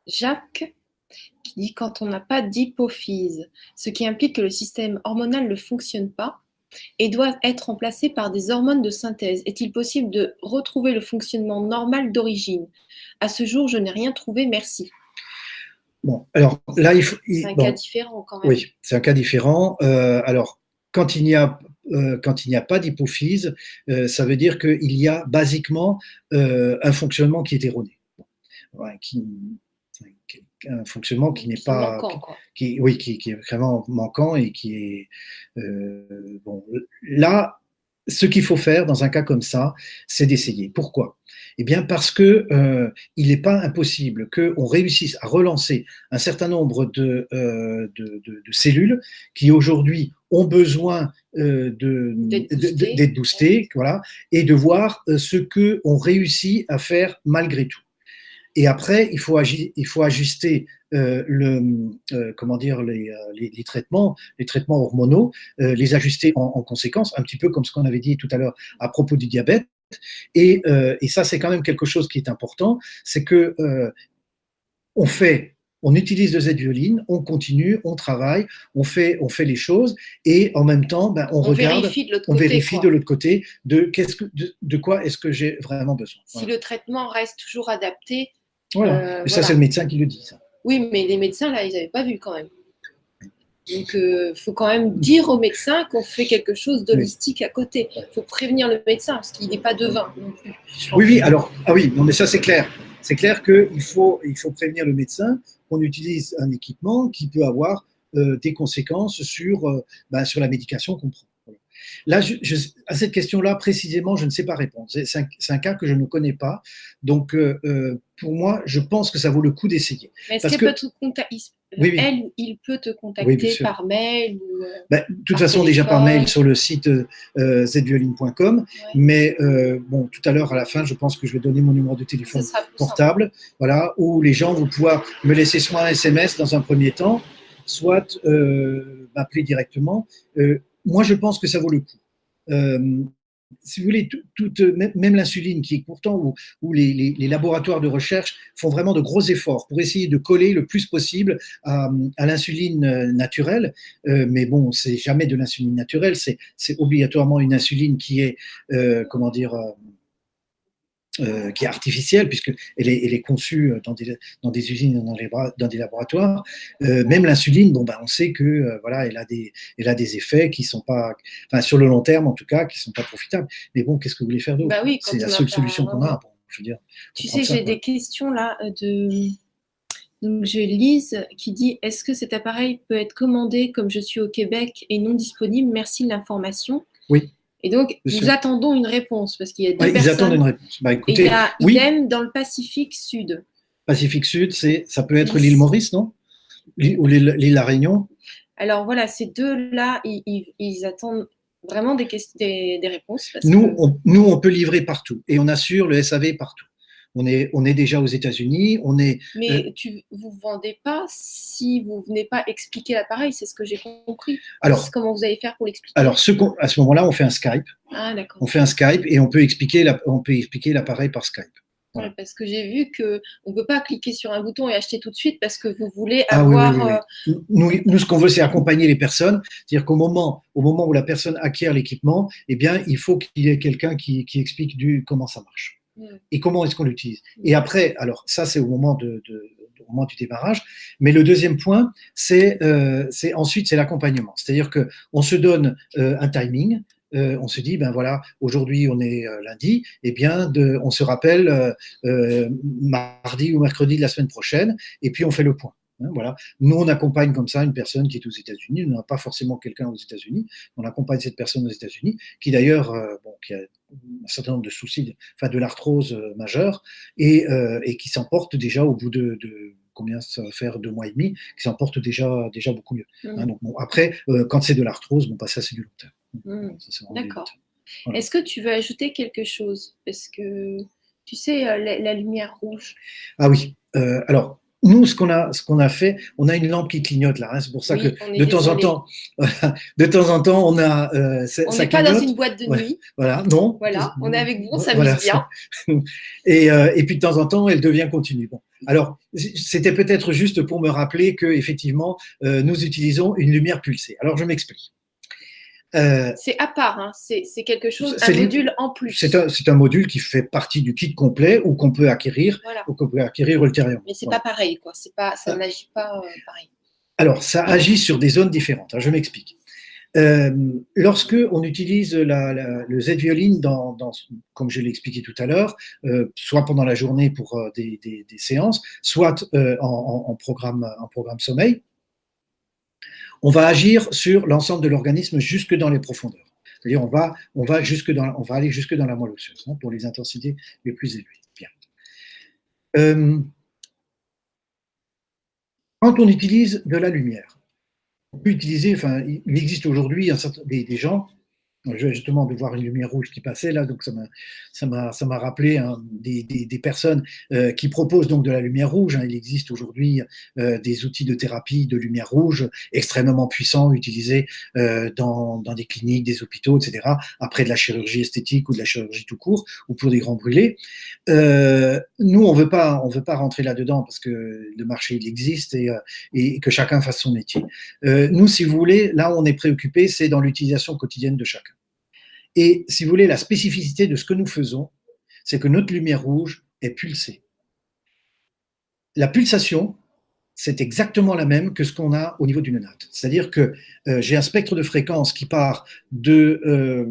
Jacques qui dit quand on n'a pas d'hypophyse, ce qui implique que le système hormonal ne fonctionne pas et doit être remplacé par des hormones de synthèse. Est-il possible de retrouver le fonctionnement normal d'origine? À ce jour, je n'ai rien trouvé, merci. Bon, alors là, il faut. C'est un cas différent quand même. Oui, c'est un cas différent. Euh, alors, quand il n'y a euh, quand il n'y a pas d'hypophyse, euh, ça veut dire qu'il y a basiquement un fonctionnement qui est erroné qui, un fonctionnement qui n'est pas, qui, oui, qui, est vraiment manquant et qui est euh, bon. Là, ce qu'il faut faire dans un cas comme ça, c'est d'essayer. Pourquoi? Eh bien, parce que euh, il n'est pas impossible qu'on réussisse à relancer un certain nombre de, euh, de, cellules qui aujourd'hui ont besoin d'être boostées, voilà, et de voir ce que on réussit à faire malgré tout. Et après, il faut, il faut ajuster euh, le, euh, comment dire, les, euh, les, les, traitements, les traitements hormonaux, euh, les ajuster en, en, conséquence, un petit peu comme ce qu'on avait dit tout à l'heure à propos du diabète. Et, euh, et ça, c'est quand même quelque chose qui est important, c'est que on fait on utilise de Z-violine, on continue, on travaille, on fait, on fait les choses et en même temps, ben, on, regarde, vérifie on vérifie de l'autre côté de, qu'est-ce que, de, de quoi est-ce que j'ai vraiment besoin. Si le traitement reste toujours adapté, voilà. Euh, ça, c'est le médecin qui le dit. Ça. Oui, mais les médecins, là, ils n'avaient pas vu quand même. Donc, il euh, faut quand même dire au médecin qu'on fait quelque chose d'holistique à côté. Il faut prévenir le médecin, parce qu'il n'est pas devin non plus. Oui, oui, alors, ah oui, non, mais ça, c'est clair. C'est clair qu'il faut, il faut prévenir le médecin qu'on utilise un équipement qui peut avoir euh, des conséquences sur, ben, sur la médication qu'on prend. Là, à cette question-là, précisément, je ne sais pas répondre. C'est un, cas que je ne connais pas. Donc, euh, euh, pour moi, je pense que ça vaut le coup d'essayer. Est-ce qu'elle peut te contacter Elle ou il peut te contacter par mail ou, euh, ben, De toute façon, déjà par mail sur le site zvioline.com. Mais bon, tout à l'heure, à la fin, je pense que je vais donner mon numéro de téléphone portable, voilà, où les gens vont pouvoir me laisser soit un SMS dans un premier temps, soit m'appeler directement moi, je pense que ça vaut le coup. Euh, si vous voulez, même l'insuline, qui est pourtant où, les, laboratoires de recherche font vraiment de gros efforts pour essayer de coller le plus possible à, l'insuline euh, naturelle, euh, mais bon, c'est jamais de l'insuline naturelle, c'est obligatoirement une insuline qui est, comment dire, euh, qui est artificielle, puisqu'elle est, elle est conçue dans des, dans des usines, dans, les, dans des laboratoires. Euh, même l'insuline, bon, ben, on sait que euh, voilà, elle a, des, elle a des effets qui sont pas, enfin, sur le long terme en tout cas, qui sont pas profitables. Mais bon, qu'est-ce que vous voulez faire d'autre? Bah oui, C'est la seule solution qu'on a. Bon, je veux dire, tu sais, j'ai des questions là de. Donc, j'ai Lise qui dit Est-ce que cet appareil peut être commandé comme je suis au Québec et non disponible? Merci de l'information. Oui. Et donc, nous attendons une réponse parce qu'il y a des ouais, personnes. Ils attendent une réponse. Bah, écoutez, et il y a oui. idem dans le Pacifique Sud. Pacifique Sud, c'est, ça peut être l'île Maurice, non? Ou l'île, l'île La Réunion Alors voilà, ces deux-là, ils, ils, ils attendent vraiment des, des, des réponses. Parce nous, que... on, nous, on peut livrer partout et on assure le SAV partout. On est, on est déjà aux États-Unis, on est. Mais euh, tu, vous ne vendez pas si vous ne venez pas expliquer l'appareil, c'est ce que j'ai compris. Alors, comment vous allez faire pour l'expliquer? Alors, ce à ce moment-là, on fait un Skype. Ah, d'accord. On fait un Skype et on peut expliquer, la, on peut expliquer l'appareil par Skype. Voilà. Parce que j'ai vu qu'on ne peut pas cliquer sur un bouton et acheter tout de suite parce que vous voulez avoir. Ah, oui, oui, oui. Nous, nous, ce qu'on veut, c'est accompagner les personnes. C'est-à-dire qu'au moment, au moment où la personne acquiert l'équipement, eh bien, il faut qu'il y ait quelqu'un qui, qui, explique du, comment ça marche et comment est-ce qu'on l'utilise? Et après, alors ça c'est au moment de, de, au moment du démarrage, mais le deuxième point, c'est euh, ensuite c'est l'accompagnement. C'est-à-dire que on se donne euh, un timing. Euh, on se dit ben voilà aujourd'hui on est lundi et eh bien de, on se rappelle mardi ou mercredi de la semaine prochaine et puis on fait le point. Hein, voilà. Nous, on accompagne comme ça une personne qui est aux États-Unis. On n'a pas forcément quelqu'un aux États-Unis. On accompagne cette personne aux États-Unis, qui d'ailleurs, euh, bon, qui a un certain nombre de soucis, enfin de l'arthrose euh, majeure, et, euh, et qui s'emporte déjà au bout de, de, combien ça va faire deux mois et demi, qui s'emporte déjà déjà beaucoup mieux. Mmh. Hein, donc bon, après, quand c'est de l'arthrose, bon, bah, ça c'est du long terme. Mmh. D'accord. Voilà. Est-ce que tu veux ajouter quelque chose? Parce que tu sais la, la lumière rouge. Ah oui. alors nous, ce qu'on a, ce qu'on a fait, on a une lampe qui clignote là. Hein, c'est pour ça oui, que de temps en temps, <laughs> de temps en temps, on a. Euh, on n'est pas dans une boîte de nuit. Voilà, non. Voilà, on est avec vous, on s'amuse voilà, bien. <laughs> Et, euh, et puis de temps en temps, elle devient continue. Bon, alors c'était peut-être juste pour me rappeler que effectivement, euh, nous utilisons une lumière pulsée. Alors je m'explique. Euh, c'est à part, hein. c'est quelque chose, un module en plus. C'est un, un, module qui fait partie du kit complet ou qu'on peut acquérir voilà. ou qu'on peut acquérir ultérieurement. Mais c'est voilà. pas pareil, quoi. Pas, ça ah. n'agit pas euh, pareil. Alors, ça agit sur des zones différentes. Alors, je m'explique. Euh, lorsque on utilise la, la, le Z-violine, dans, dans, comme je l'ai expliqué tout à l'heure, euh, soit pendant la journée pour euh, des, des, des, séances, soit en, programme, en programme sommeil, on va agir sur l'ensemble de l'organisme jusque dans les profondeurs. C'est-à-dire on va, aller jusque dans la moelle osseuse hein, pour les intensités les plus élevées. Bien. Euh, quand on utilise de la lumière, on peut utiliser, il existe aujourd'hui des gens justement de voir une lumière rouge qui passait là, donc ça m'a rappelé hein, des, des, des, personnes euh, qui proposent donc de la lumière rouge. Hein. Il existe aujourd'hui euh, des outils de thérapie de lumière rouge extrêmement puissants utilisés euh, dans, dans des cliniques, des hôpitaux, etc. Après de la chirurgie esthétique ou de la chirurgie tout court ou pour des grands brûlés. nous on veut pas on veut pas rentrer là dedans parce que le marché il existe et, et que chacun fasse son métier. nous si vous voulez là où on est préoccupé c'est dans l'utilisation quotidienne de chacun. Et si vous voulez, la spécificité de ce que nous faisons, c'est que notre lumière rouge est pulsée. La pulsation, c'est exactement la même que ce qu'on a au niveau d'une note. C'est-à-dire que euh, j'ai un spectre de fréquence qui part de, euh,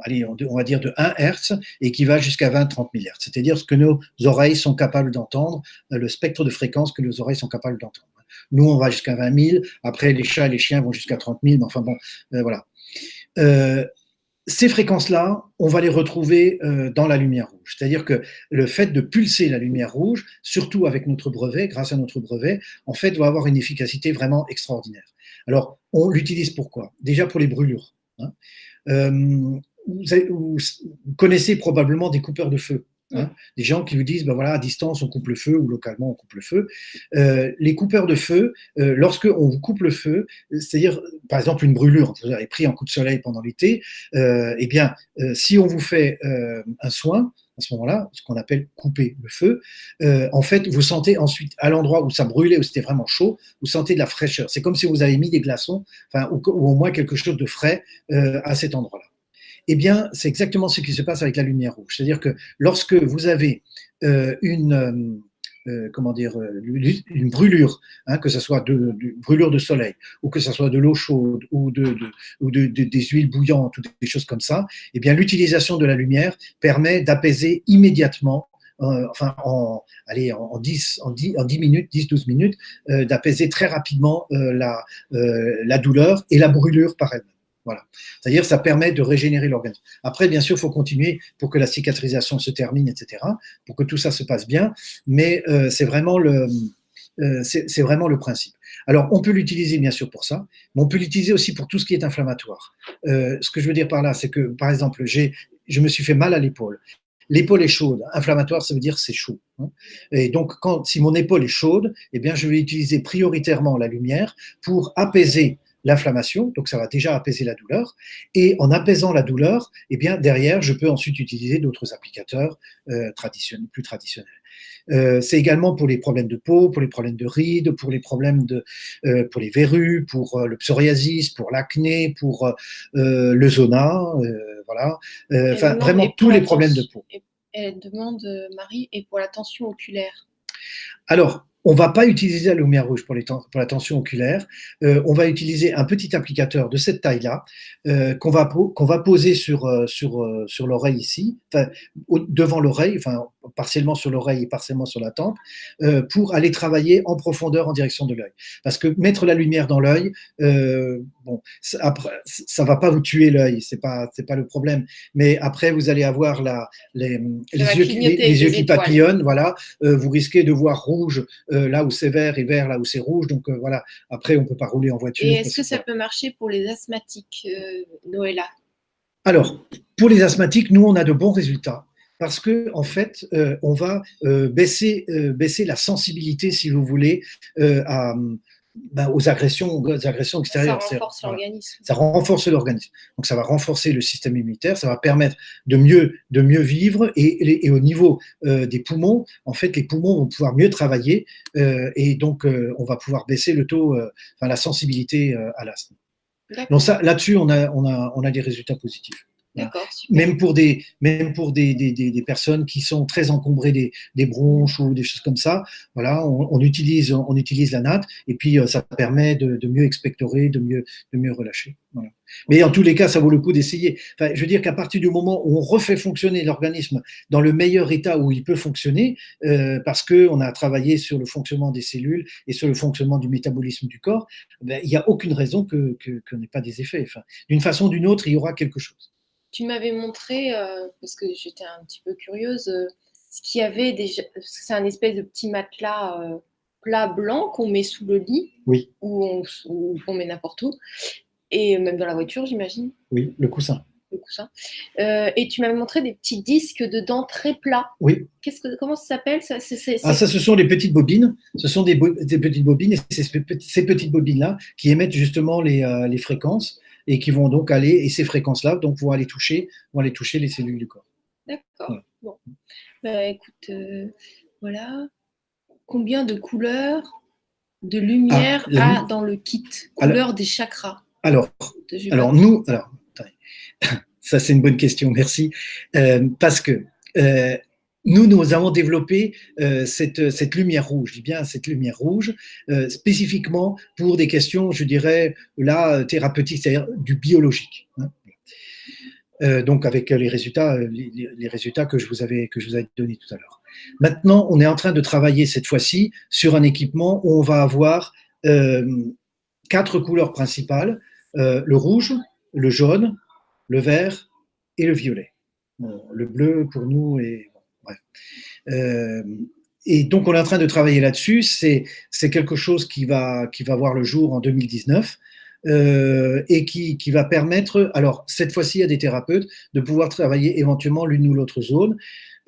allez, on, va dire de 1 Hz et qui va jusqu'à 20-30 000 Hz. C'est-à-dire ce que nos oreilles sont capables d'entendre, euh, le spectre de fréquence que nos oreilles sont capables d'entendre. Nous, on va jusqu'à 20 000. Après, les chats et les chiens vont jusqu'à 30 000. Mais enfin bon, voilà. Ces fréquences-là, on va les retrouver euh, dans la lumière rouge. C'est-à-dire que le fait de pulser la lumière rouge, surtout avec notre brevet, grâce à notre brevet, en fait, va avoir une efficacité vraiment extraordinaire. Alors, on l'utilise pourquoi Déjà pour les brûlures. Hein. Euh, vous, connaissez probablement des coupeurs de feu. Hein, des gens qui vous disent, ben voilà, à distance, on coupe le feu ou localement, on coupe le feu. Euh, les coupeurs de feu, euh, lorsque on vous coupe le feu, c'est-à-dire, par exemple, une brûlure, vous avez pris un coup de soleil pendant l'été, euh, eh bien, si on vous fait un soin, à ce moment-là, ce qu'on appelle couper le feu, en fait, vous sentez ensuite, à l'endroit où ça brûlait, où c'était vraiment chaud, vous sentez de la fraîcheur. C'est comme si vous avez mis des glaçons, enfin, ou, ou au moins quelque chose de frais à cet endroit-là. Eh bien, c'est exactement ce qui se passe avec la lumière rouge. C'est-à-dire que lorsque vous avez euh, une, euh, euh, comment dire, une brûlure, hein, que ce soit de, brûlure de soleil, ou que ce soit de l'eau chaude, ou, de, des huiles bouillantes, ou des choses comme ça, eh bien, l'utilisation de la lumière permet d'apaiser immédiatement enfin en, allez, en, 10, en, 10, en 10 minutes, 10-12 minutes, d'apaiser très rapidement la, la douleur et la brûlure par elle-même. Voilà. C'est-à-dire, ça permet de régénérer l'organisme. Après, bien sûr, il faut continuer pour que la cicatrisation se termine, etc., pour que tout ça se passe bien, mais euh, c'est vraiment le, euh, c'est vraiment le principe. Alors, on peut l'utiliser bien sûr pour ça, mais on peut l'utiliser aussi pour tout ce qui est inflammatoire. Euh, ce que je veux dire par là, c'est que, par exemple, je me suis fait mal à l'épaule. L'épaule est chaude. Inflammatoire, ça veut dire c'est chaud. Hein. Et donc, quand, si mon épaule est chaude, eh bien, je vais utiliser prioritairement la lumière pour apaiser l'inflammation, donc ça va déjà apaiser la douleur. Et en apaisant la douleur, eh bien derrière, je peux ensuite utiliser d'autres applicateurs euh, traditionnels, plus traditionnels. Euh, c'est également pour les problèmes de peau, pour les problèmes de rides, pour les problèmes de, euh, pour les verrues, pour le psoriasis, pour l'acné, pour le zona, voilà. Enfin, vraiment tous les problèmes de peau. Elle demande, Marie, et pour la tension oculaire. Alors, on va pas utiliser la lumière rouge pour, les pour la tension oculaire. Euh, on va utiliser un petit applicateur de cette taille-là euh, qu'on va, qu'on va poser sur, euh, sur, sur l'oreille ici, enfin, devant l'oreille, enfin partiellement sur l'oreille et partiellement sur la tempe, pour aller travailler en profondeur en direction de l'œil. Parce que mettre la lumière dans l'œil, bon, après, ça va pas vous tuer l'œil, c'est pas c'est pas le problème. Mais après, vous allez avoir la, les, les, yeux, les, yeux, qui papillonnent, voilà. vous risquez de voir rouge euh, là où c'est vert et vert là où c'est rouge. Donc euh, voilà, après, on ne peut pas rouler en voiture. Et est-ce que ça peut marcher pour les asthmatiques, euh, Noëlla? Alors, pour les asthmatiques, nous, on a de bons résultats parce que en fait, on va baisser, baisser la sensibilité, si vous voulez, à, ben, aux agressions, aux agressions extérieures. Ça renforce l'organisme. Ça renforce l'organisme. Donc ça va renforcer le système immunitaire, ça va permettre de mieux, de mieux vivre et, et au niveau euh, des poumons, en fait, les poumons vont pouvoir mieux travailler euh, et donc euh, on va pouvoir baisser le taux, enfin la sensibilité à l'asthme. Donc ça, là-dessus, on a, on a, on a des résultats positifs. Même pour des, même pour des, des, des, personnes qui sont très encombrées des, des, bronches ou des choses comme ça, voilà, on, utilise, on utilise la natte et puis euh, ça permet de, de, mieux expectorer, de mieux, de mieux relâcher. Voilà. Mais en tous les cas, ça vaut le coup d'essayer. Enfin, je veux dire qu'à partir du moment où on refait fonctionner l'organisme dans le meilleur état où il peut fonctionner, euh, parce que on a travaillé sur le fonctionnement des cellules et sur le fonctionnement du métabolisme du corps, ben, il n'y a aucune raison que, que, que n'ait pas des effets. Enfin, d'une façon ou d'une autre, il y aura quelque chose tu m'avais montré, euh, parce que j'étais un petit peu curieuse, euh, ce qu'il y avait déjà. C'est un espèce de petit matelas euh, plat blanc qu'on met sous le lit, oui. ou on, met n'importe où, et même dans la voiture, j'imagine. Oui, le coussin. Le coussin. et tu m'avais montré des petits disques dedans très plats. Oui. Qu'est-ce que, comment ça s'appelle? Ça, Ah, ça, ce sont les petites bobines. Ce sont des, des petites bobines, et c'est ces petites bobines-là qui émettent justement les, les fréquences et qui vont donc aller, et ces fréquences-là donc, vont aller toucher, vont aller toucher les cellules du corps. D'accord. Bon. Bah, écoute, euh, voilà. Combien de couleurs, de lumière ah, a dans le kit Couleur des chakras. Alors, alors nous, alors, <laughs> ça c'est une bonne question, merci. Euh, parce que euh, nous, nous avons développé euh, cette, cette, lumière rouge, je dis bien cette lumière rouge, euh, spécifiquement pour des questions, je dirais, là, thérapeutiques, c'est-à-dire du biologique. Hein. Euh, donc avec les résultats, les, résultats que je vous avais que avais donnés tout à l'heure. Maintenant, on est en train de travailler cette fois-ci sur un équipement où on va avoir quatre couleurs principales le rouge, le jaune, le vert et le violet. le bleu pour nous est Bref. Euh, et donc, on est en train de travailler là-dessus. C'est quelque chose qui va, voir le jour en 2019. Euh, et qui, va permettre, alors cette fois-ci à des thérapeutes, de pouvoir travailler éventuellement l'une ou l'autre zone.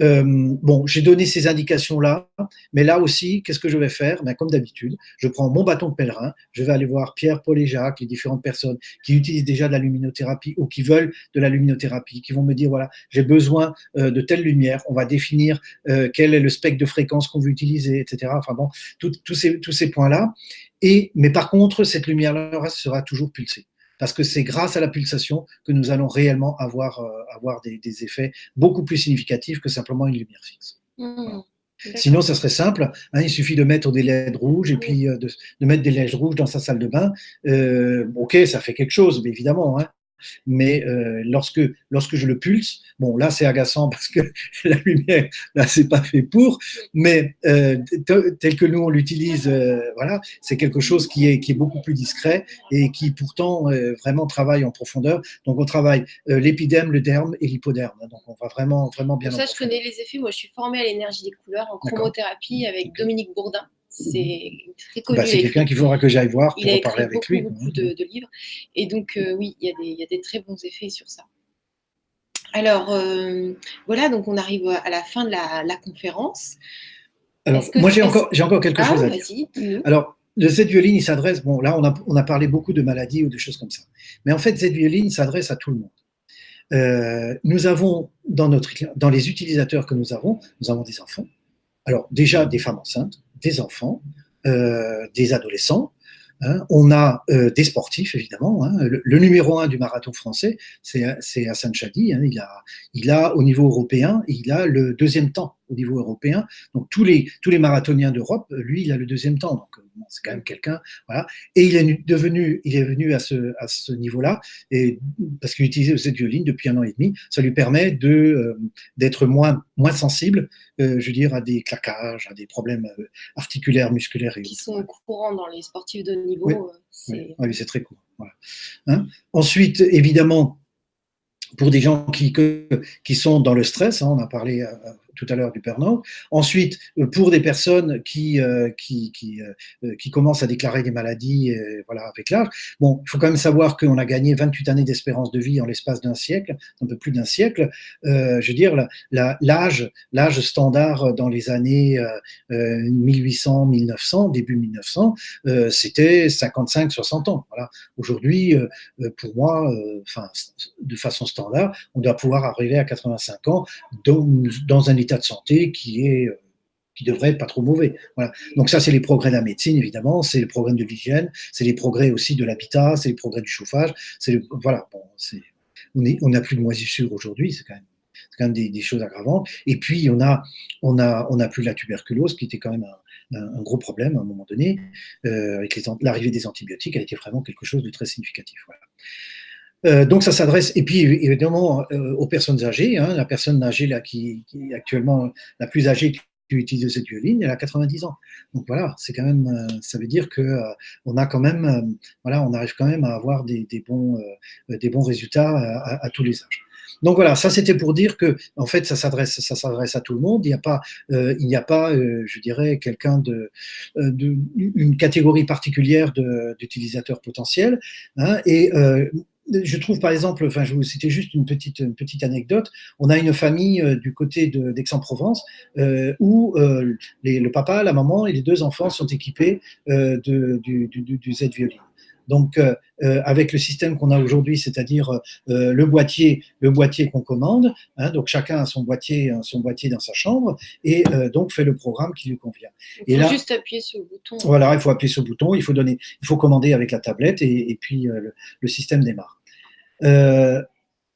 Euh, bon, j'ai donné ces indications-là, mais là aussi, qu'est-ce que je vais faire? Ben, Comme d'habitude, je prends mon bâton de pèlerin, je vais aller voir Pierre, Paul et Jacques, les différentes personnes qui utilisent déjà de la luminothérapie ou qui veulent de la luminothérapie, qui vont me dire, voilà, j'ai besoin euh, de telle lumière, on va définir euh, quel est le spectre de fréquence qu'on veut utiliser, etc. Enfin bon, tous ces, tous ces points-là. Et, mais par contre, cette lumière-là sera toujours pulsée. Parce que c'est grâce à la pulsation que nous allons réellement avoir, avoir des, effets beaucoup plus significatifs que simplement une lumière fixe. Mmh. Sinon, ça serait simple. Hein, il suffit de mettre des LED rouges et puis de, mettre des LED rouges dans sa salle de bain. ok, ça fait quelque chose, mais évidemment. Hein, mais euh, lorsque, lorsque je le pulse, bon, là c'est agaçant <laughs> parce que la lumière, là c'est pas fait pour, mais euh, tel que nous on l'utilise, euh, voilà, c'est quelque chose qui est, qui est beaucoup plus discret et qui pourtant vraiment travaille en profondeur. Donc on travaille l'épidème, le derme et l'hypoderme. Donc on va vraiment, vraiment bien. Pour ça, je connais les effets. Moi, je suis formée à l'énergie des couleurs en chromothérapie avec Dominique Bourdin. C'est très connu. Bah, c'est quelqu'un qu'il faudra que j'aille voir pour parler avec lui. beaucoup de, de, livres. Et donc, euh, oui, il y, a des très bons effets sur ça. Alors, euh, voilà, donc on arrive à la fin de la, conférence. Alors, moi, j'ai encore, encore quelque ah, chose à dire. Alors, le Z-violine, il s'adresse, bon, là, on a, on a parlé beaucoup de maladies ou de choses comme ça. Mais en fait, Z-violine s'adresse à tout le monde. Euh, nous avons, dans, notre, dans les utilisateurs que nous avons, nous avons des enfants. Alors, déjà, des femmes enceintes, des enfants, euh, des adolescents. Hein. On a euh, des sportifs, évidemment. Hein. Le, numéro un du marathon français, c'est Hassan Chadi. Hein. Il, a, il a, au niveau européen, il a le deuxième temps au niveau européen. Donc, tous les, tous les marathoniens d'Europe, lui, il a le deuxième temps. Donc, c'est quand même quelqu'un, voilà. Et il est devenu, il est venu à ce, à ce niveau-là, et parce qu'il utilise cette violine depuis un an et demi, ça lui permet de euh, d'être moins moins sensible, euh, je veux dire, à des claquages, à des problèmes euh, articulaires, musculaires. Qui sont courants dans les sportifs de niveau. Oui, c'est très court. Voilà. Hein Ensuite, évidemment, pour des gens qui, qui sont dans le stress, hein, on a parlé tout à l'heure du burn Ensuite, euh, pour des personnes qui, euh, qui, qui, euh, qui, commencent à déclarer des maladies voilà, avec l'âge, bon, il faut quand même savoir qu'on a gagné 28 années d'espérance de vie en l'espace d'un siècle, un peu plus d'un siècle. je veux dire, l'âge l'âge standard dans les années 1800-1900, début 1900, c'était 55-60 ans. Voilà. Aujourd'hui, pour moi, enfin, de façon standard, on doit pouvoir arriver à 85 ans dans, dans un état de santé qui est euh, qui devrait être pas trop mauvais. Voilà. Donc ça, c'est les progrès de la médecine, évidemment, c'est les progrès de l'hygiène, c'est les progrès aussi de l'habitat, c'est les progrès du chauffage. C'est voilà, bon, on n'a plus de moisissures aujourd'hui, c'est quand même, quand même des, choses aggravantes. Et puis on a, on a, on a plus la tuberculose, qui était quand même un, gros problème à un moment donné, euh, avec l'arrivée des antibiotiques, a été vraiment quelque chose de très significatif. Euh, donc ça s'adresse, et puis évidemment euh, aux personnes âgées, hein, la personne âgée là, qui, est actuellement la plus âgée qui utilise cette violine, elle a 90 ans. Donc voilà, c'est quand même, euh, ça veut dire que on a quand même, voilà, on arrive quand même à avoir des, bons, des bons résultats à, tous les âges. Donc voilà, ça c'était pour dire que en fait ça s'adresse, ça s'adresse à tout le monde. Il n'y a pas, il n'y a pas, je dirais, quelqu'un de, une catégorie particulière d'utilisateurs potentiels. Hein, et je trouve par exemple, enfin, je vais vous citer juste une petite, petite anecdote. On a une famille euh, du côté d'Aix-en-Provence euh, où euh, le papa, la maman et les deux enfants sont équipés de, du, du, Z-Violine. Donc, avec le système qu'on a aujourd'hui, c'est-à-dire le boîtier, le boîtier qu'on commande, hein, donc chacun a son boîtier, son boîtier dans sa chambre et donc fait le programme qui lui convient. Il faut juste appuyer sur le bouton. Voilà, il faut appuyer sur le bouton, il faut donner, il faut commander avec la tablette et, et puis le, système démarre.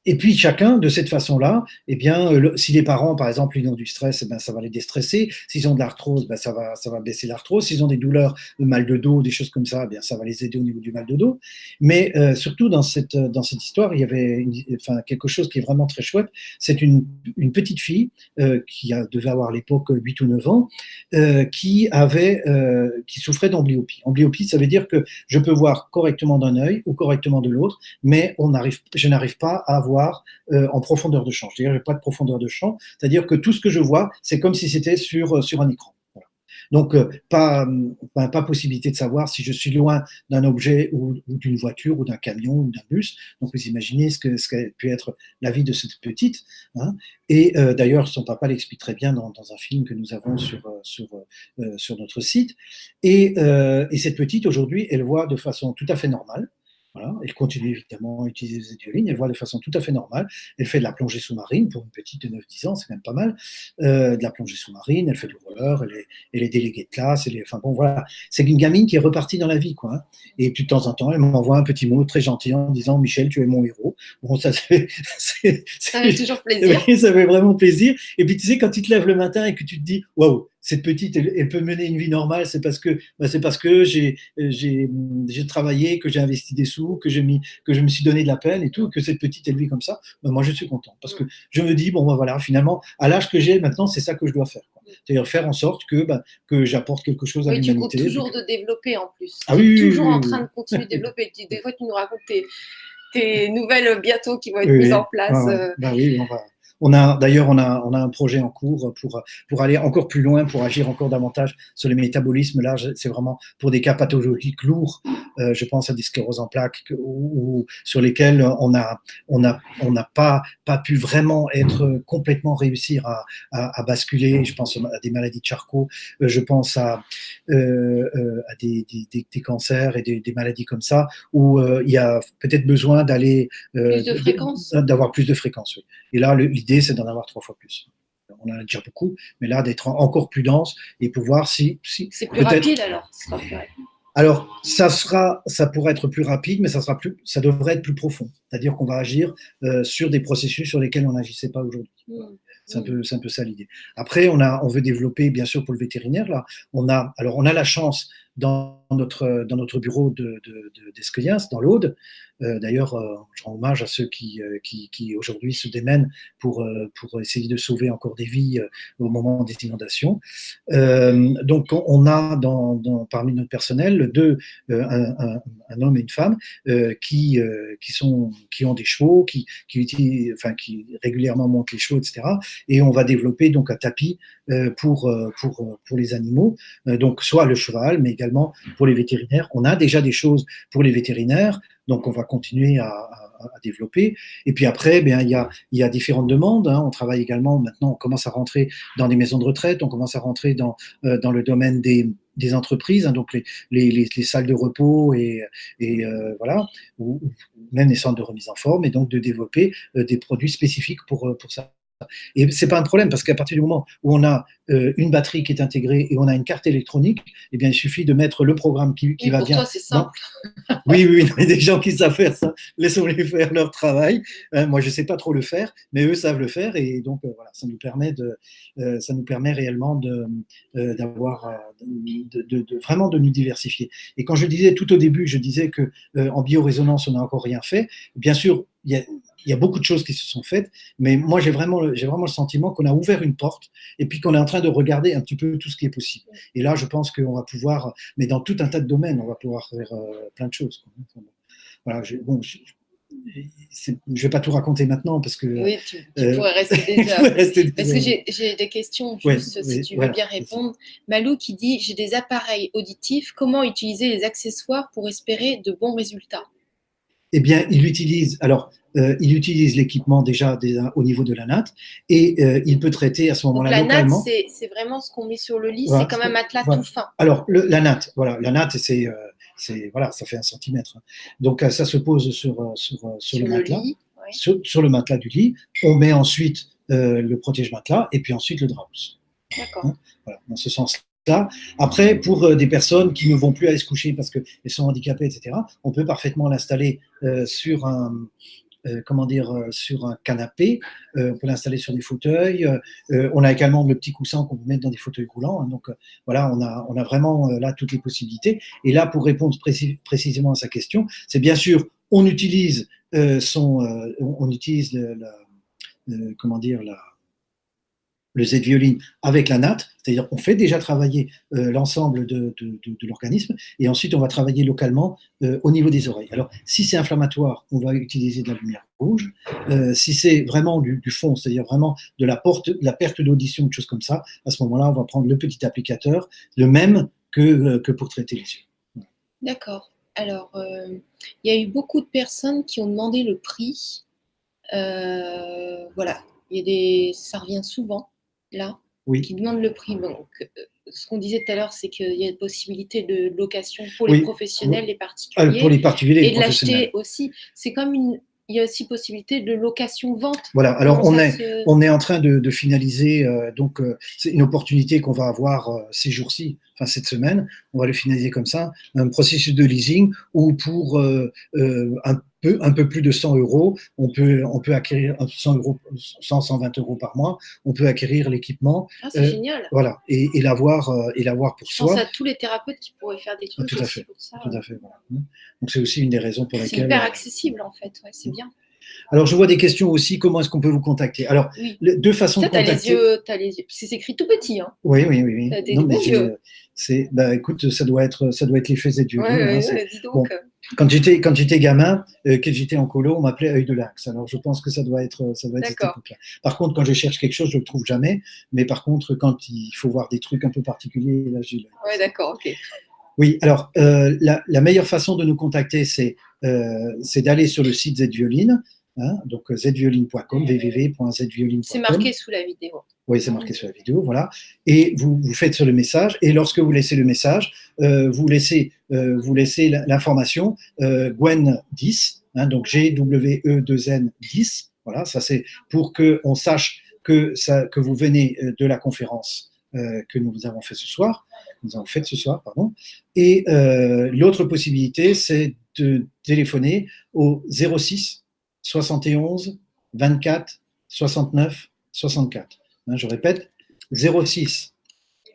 Euh, et puis chacun, de cette façon-là, eh bien, euh, si les parents, par exemple, ils ont du stress, eh ben, ça va les déstresser. S'ils ont de l'arthrose, ben, ça, va, ça va baisser l'arthrose. S'ils ont des douleurs, de mal de dos, des choses comme ça, eh bien, ça va les aider au niveau du mal de dos. Mais euh, surtout dans cette, dans cette histoire, il y avait enfin, quelque chose qui est vraiment très chouette. C'est une, petite fille euh, qui a, devait avoir à l'époque 8 ou 9 ans, euh, qui, avait, euh, qui souffrait d'amblyopie. Amblyopie, ça veut dire que je peux voir correctement d'un œil ou correctement de l'autre, mais on je n'arrive pas à voir euh, en profondeur de champ. C'est-à-dire, pas de profondeur de champ. C'est-à-dire que tout ce que je vois, c'est comme si c'était sur, euh, sur un écran. Donc, euh, pas, pas, possibilité de savoir si je suis loin d'un objet ou, d'une voiture ou d'un camion ou d'un bus. Donc, vous imaginez ce que ce qu'a pu être la vie de cette petite. Hein. Et d'ailleurs, son papa l'explique très bien dans, un film que nous avons sur, sur, sur notre site. Et cette petite, aujourd'hui, elle voit de façon tout à fait normale Voilà. Elle continue évidemment à utiliser les violines, elle voit de façon tout à fait normale. Elle fait de la plongée sous-marine pour une petite de 9-10 ans, c'est même pas mal. Euh, de la plongée sous-marine, elle fait du roller, elle est, elle est déléguée de classe, elle est, enfin bon voilà. C'est une gamine qui est repartie dans la vie, quoi. Hein. Et puis de temps en temps, elle m'envoie un petit mot très gentil en disant Michel, tu es mon héros. Bon, ça. <laughs> Ça fait toujours plaisir. ça fait vraiment plaisir. Et puis tu sais, quand tu te lèves le matin et que tu te dis Waouh, cette petite, elle, peut mener une vie normale, c'est parce que, bah, c'est parce que j'ai, j'ai, j'ai travaillé, que j'ai investi des sous, que j'ai mis, que je me suis donné de la peine et tout, que cette petite, elle vit comme ça. Bah, moi, je suis content parce que je me dis, bon, bah, voilà, finalement, à l'âge que j'ai maintenant, c'est ça que je dois faire. C'est-à-dire faire en sorte que, bah, que j'apporte quelque chose à l'humanité. Tu toujours de développer en plus. Ah, oui, toujours en train de continuer de <laughs> développer. Des fois, tu nous racontes tes, nouvelles bientôt qui vont être mises en place. Euh. Bah, oui, on va, on a d'ailleurs on a, on a un projet en cours pour, pour aller encore plus loin, pour agir encore davantage sur le métabolisme. Là, c'est vraiment pour des cas pathologiques lourds. Euh, je pense à des scléroses en plaques ou, sur lesquels on a on a on n'a pas pas pu vraiment être complètement réussir à, à, basculer. Je pense à des maladies de Charcot. Euh, je pense à euh, à des, des, des, cancers et des, maladies comme ça où il y a peut-être besoin d'aller d'avoir plus de fréquence. Oui. Et là, l'idée c'est d'en avoir trois fois plus. On en a déjà beaucoup, mais là, d'être encore plus dense et pouvoir si. si c'est plus rapide alors alors, ça sera, ça pourrait être plus rapide, mais ça sera plus, ça devrait être plus profond. C'est-à-dire qu'on va agir euh, sur des processus sur lesquels on n'agissait pas aujourd'hui. Mmh. C'est un peu, c'est un peu ça l'idée. Après, on a, on veut développer, bien sûr, pour le vétérinaire là. On a, alors, on a la chance dans notre, dans notre bureau de, de, dans l'Aude. Euh, d'ailleurs, euh, je rends hommage à ceux qui, euh, qui, qui aujourd'hui se démènent pour, pour essayer de sauver encore des vies au moment des inondations. donc, on a dans, parmi notre personnel deux, un, un, homme et une femme qui, qui, sont, qui ont des chevaux, qui, qui, enfin, qui régulièrement montent les chevaux, etc. Et on va développer donc un tapis pour, pour, pour les animaux, donc soit le cheval, mais également pour les vétérinaires. On a déjà des choses pour les vétérinaires, donc on va continuer à, développer. Et puis après, bien, il, y a, différentes demandes. Hein. On travaille également, maintenant, on commence à rentrer dans des maisons de retraite, on commence à rentrer dans, euh, le domaine des, entreprises, hein, donc les, les, les, salles de repos et, euh, voilà, ou, même les centres de remise en forme, et donc de développer euh, des produits spécifiques pour ça. Et c'est pas un problème parce qu'à partir du moment où on a euh, une batterie qui est intégrée et on a une carte électronique, eh bien il suffit de mettre le programme qui, qui va pour bien. Toi, c'est simple. oui, oui, il y a des gens qui savent faire ça. Laissons-les faire leur travail. Euh, moi, je sais pas trop le faire, mais eux savent le faire et donc euh, voilà, ça nous permet de, ça nous permet réellement de d'avoir, de, de, de, vraiment de nous diversifier. Et quand je disais tout au début, je disais que en biorésonance on n'a encore rien fait. Bien sûr, il y a il y a beaucoup de choses qui se sont faites, mais moi j'ai vraiment, j'ai vraiment le sentiment qu'on a ouvert une porte et puis qu'on est en train de regarder un petit peu tout ce qui est possible. Et là, je pense qu'on va pouvoir, mais dans tout un tas de domaines, on va pouvoir faire euh, plein de choses. Voilà, je, bon, je, ne vais pas tout raconter maintenant parce que. Oui, tu, euh, pourrais rester <laughs> déjà. parce que j'ai des questions, juste, si tu veux bien répondre. Malou qui dit J'ai des appareils auditifs, comment utiliser les accessoires pour espérer de bons résultats? Eh bien, il utilise. Alors, euh, il utilise l'équipement déjà, au niveau de la natte et euh, il peut traiter à ce moment-là localement. La natte, c'est vraiment ce qu'on met sur le lit, c'est comme un matelas tout fin. Alors, la natte, voilà, la natte, c'est euh, voilà, ça fait un centimètre. Donc, ça se pose sur, sur, sur, le matelas, sur, le matelas du lit. On met ensuite le protège-matelas et puis ensuite le drap D'accord. Hein, voilà, dans ce après, pour euh, des personnes qui ne vont plus aller se coucher parce qu'elles sont handicapées, etc., on peut parfaitement l'installer euh, sur un, euh, comment dire, sur un canapé, on peut l'installer sur des fauteuils. on a également le petit coussin qu'on peut mettre dans des fauteuils roulants. Hein. donc voilà, on a, on a vraiment là toutes les possibilités. Et là, pour répondre précisément à sa question, c'est bien sûr, on utilise son, on, utilise comment dire, la, le Z-violine avec la natte, c'est-à-dire on fait déjà travailler euh, l'ensemble de, l'organisme et ensuite on va travailler localement euh, au niveau des oreilles. Alors si c'est inflammatoire, on va utiliser de la lumière rouge. Euh, si c'est vraiment du, fond, c'est-à-dire vraiment de la, perte d'audition, de choses comme ça, à ce moment-là, on va prendre le petit applicateur, le même que, que pour traiter les yeux. D'accord. Alors, il y a eu beaucoup de personnes qui ont demandé le prix. voilà, il y a des, ça revient souvent là, qui demandent le prix. Donc, euh, ce qu'on disait tout à l'heure, c'est qu'il y a une possibilité de location pour les professionnels, les particuliers. Ah, pour les particuliers, et de l'acheter aussi. C'est comme une, il y a aussi possibilité de location-vente. Voilà, alors on est, on est en train de, finaliser, euh, donc euh, c'est une opportunité qu'on va avoir euh, ces jours-ci, enfin cette semaine, on va le finaliser comme ça, un processus de leasing où pour un peu, un peu plus de 100 euros, on peut, on peut acquérir 100 euros, 100, 120 euros par mois, on peut acquérir l'équipement. Ah, c'est génial. Voilà, et, et l'avoir, et l'avoir pour soi. Je pense à tous les thérapeutes qui pourraient faire des trucs tout à fait, pour ça. Tout à fait, voilà. Donc c'est aussi une des raisons pour lesquelles. C'est hyper accessible en fait, ouais, c'est bien. Alors, je vois des questions aussi. Comment est-ce qu'on peut vous contacter? Alors, deux façons de contacter. les yeux, as les yeux. C'est écrit tout petit. Hein. Oui, oui, oui. As des non, yeux. C'est, bah, écoute, ça doit être, ça doit être l'effet et Ouais, hein, ouais, dis donc. Bon. Quand j'étais, quand j'étais gamin, euh, quand j'étais en colo, on m'appelait œil de lynx. Alors, je pense que ça doit être, ça doit être cette époque-là. Par contre, quand je cherche quelque chose, je le trouve jamais. Mais par contre, quand il faut voir des trucs un peu particuliers, là, j'ai. Ouais, d'accord, ok. Oui, alors euh, la, la, meilleure façon de nous contacter, c'est euh, c'est d'aller sur le site Z-Violine. Hein, donc zvioline.com, www.zvioline.com. C'est marqué sous la vidéo. Oui, c'est marqué sous la vidéo, voilà. Et vous, vous faites sur le message, et lorsque vous laissez le message, euh, vous laissez, euh, vous laissez l'information euh, Gwen 10, hein, donc G-W-E-2-N 10, voilà, ça c'est pour qu'on sache que, ça, que vous venez euh, de la conférence euh, que nous avons fait ce soir, nous avons fait ce soir, pardon. Et euh, l'autre possibilité, c'est de téléphoner au 06 71 24 69 64. je répète, 06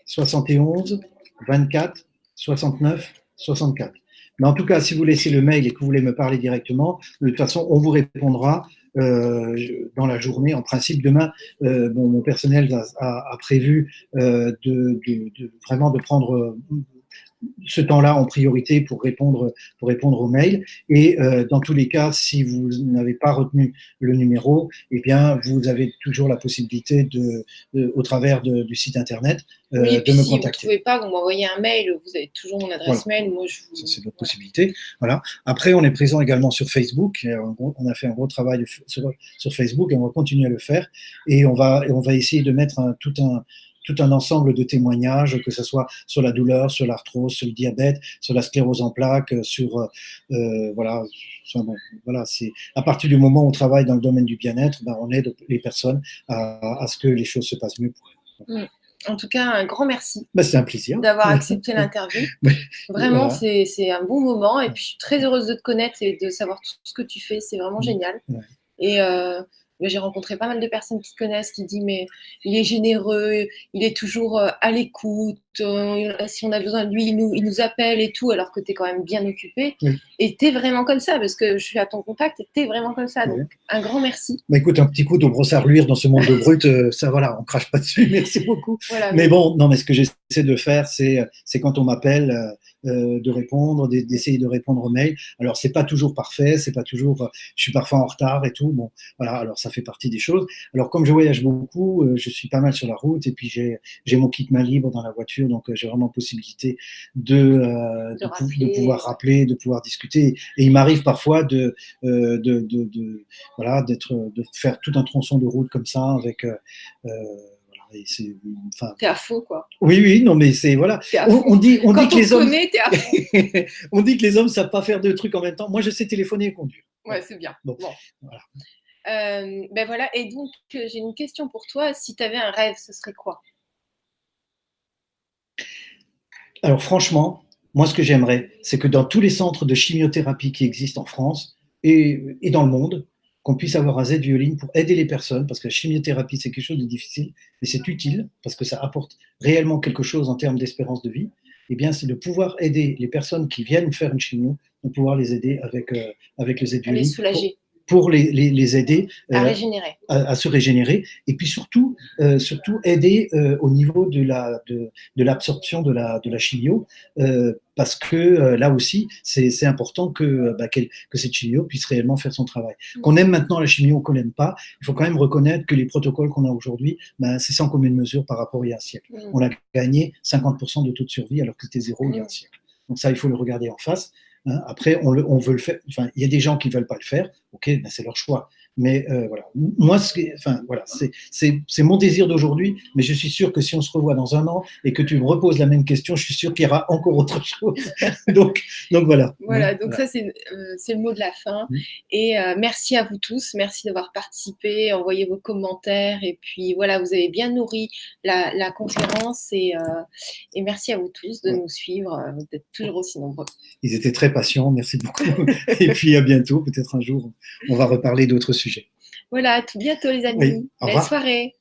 71 24 69 64. Mais en tout cas, si vous laissez le mail et que vous voulez me parler directement, de toute façon, on vous répondra euh, dans la journée. En principe, demain, euh, mon personnel a, prévu euh, vraiment de prendre ce temps-là en priorité pour répondre, pour répondre aux mails. Et euh, dans tous les cas, si vous n'avez pas retenu le numéro, eh bien, vous avez toujours la possibilité, de, au travers du site internet, euh, de me si contacter. Si vous ne trouvez pas, vous m'envoyez un mail, vous avez toujours mon adresse mail. Moi, je vous... C'est votre possibilité. Voilà. Après, on est présent également sur Facebook. On a fait un gros travail sur, sur, Facebook et on va continuer à le faire. Et on va, on va essayer de mettre un, tout un tout un ensemble de témoignages, que ce soit sur la douleur, sur l'arthrose, sur le diabète, sur la sclérose en plaques, sur euh, euh voilà, voilà, c'est à partir du moment où on travaille dans le domaine du bien-être, ben, on aide les personnes à, à, ce que les choses se passent mieux pour elles. Mm. En tout cas, un grand merci. Ben, c'est un plaisir. D'avoir <laughs> accepté l'interview. vraiment, c'est un bon moment. Et puis, je suis très heureuse de te connaître et de savoir tout ce que tu fais. C'est vraiment génial. Et euh, j'ai rencontré pas mal de personnes qui connaissent, qui disent mais il est généreux, il est toujours euh, à l'écoute, euh, si on a besoin de lui, il nous, il nous appelle et tout, alors que tu es quand même bien occupé. Et tu es vraiment comme ça, parce que je suis à ton contact et tu es vraiment comme ça. Donc, un grand merci. Bah, écoute, un petit coup de brosse à reluire dans ce monde de brut, euh, ça voilà, on crache pas dessus, <laughs> merci beaucoup. mais, bon, non, mais ce que j'essaie de faire, c'est quand on m'appelle, de répondre, d'essayer de répondre aux mails. Alors, c'est pas toujours parfait, c'est pas toujours, je suis parfois en retard et tout. Bon, voilà, alors ça fait partie des choses. Alors, comme je voyage beaucoup, je suis pas mal sur la route et puis j'ai mon kit main libre dans la voiture donc euh, j'ai vraiment possibilité de, euh, de, pouvoir rappeler, de pouvoir discuter. Et il m'arrive parfois de, euh, de, de, voilà, d'être, de faire tout un tronçon de route comme ça avec. C'est enfin t'es à fond quoi. Oui oui non mais c'est voilà. On, dit on dit que les hommes <laughs> on dit que les hommes savent pas faire deux trucs en même temps. Moi je sais téléphoner et conduire. Ouais c'est bien. Bon, voilà. ben voilà. Et donc j'ai une question pour toi. Si tu avais un rêve ce serait quoi? Alors franchement, moi ce que j'aimerais, c'est que dans tous les centres de chimiothérapie qui existent en France et, dans le monde, qu'on puisse avoir un Z-violine pour aider les personnes, parce que la chimiothérapie, c'est quelque chose de difficile, mais c'est utile, parce que ça apporte réellement quelque chose en termes d'espérance de vie, eh bien, c'est de pouvoir aider les personnes qui viennent faire une chimio, de pouvoir les aider avec, euh, avec le Z-violine. Les soulager pour les, les, aider à, euh, régénérer. À, se régénérer, et puis surtout, euh, surtout aider euh, au niveau de la de, de l'absorption de la de la chimio, parce que là aussi, c'est important que bah, que cette chimio puisse réellement faire son travail. Mm. Qu'on aime maintenant la chimio ou qu'on l'aime pas, il faut quand même reconnaître que les protocoles qu'on a aujourd'hui, ben, c'est sans commune mesure par rapport à il y a un siècle. Mm. On a gagné 50% de taux de survie alors que c'était zéro il y a un mm. siècle. Donc ça, il faut le regarder en face. Hein. Après, on, le, on, veut le faire. Enfin, il y a des gens qui ne veulent pas le faire. Ok, ben c'est leur choix. Mais euh, voilà, moi, enfin, voilà, c'est mon désir d'aujourd'hui, mais je suis sûr que si on se revoit dans un an et que tu me reposes la même question, je suis sûr qu'il y aura encore autre chose. <laughs> donc, donc voilà. Voilà, donc ça, c'est le mot de la fin. Mm. Et merci à vous tous, merci d'avoir participé, envoyé vos commentaires, et puis voilà, vous avez bien nourri la, la conférence, et, et merci à vous tous de nous suivre, d'être toujours aussi nombreux. Ils étaient très patients, merci beaucoup. <laughs> et puis à bientôt, peut-être un jour, on va reparler d'autres sujets. Voilà, à tout bientôt les amis. Belle soirée.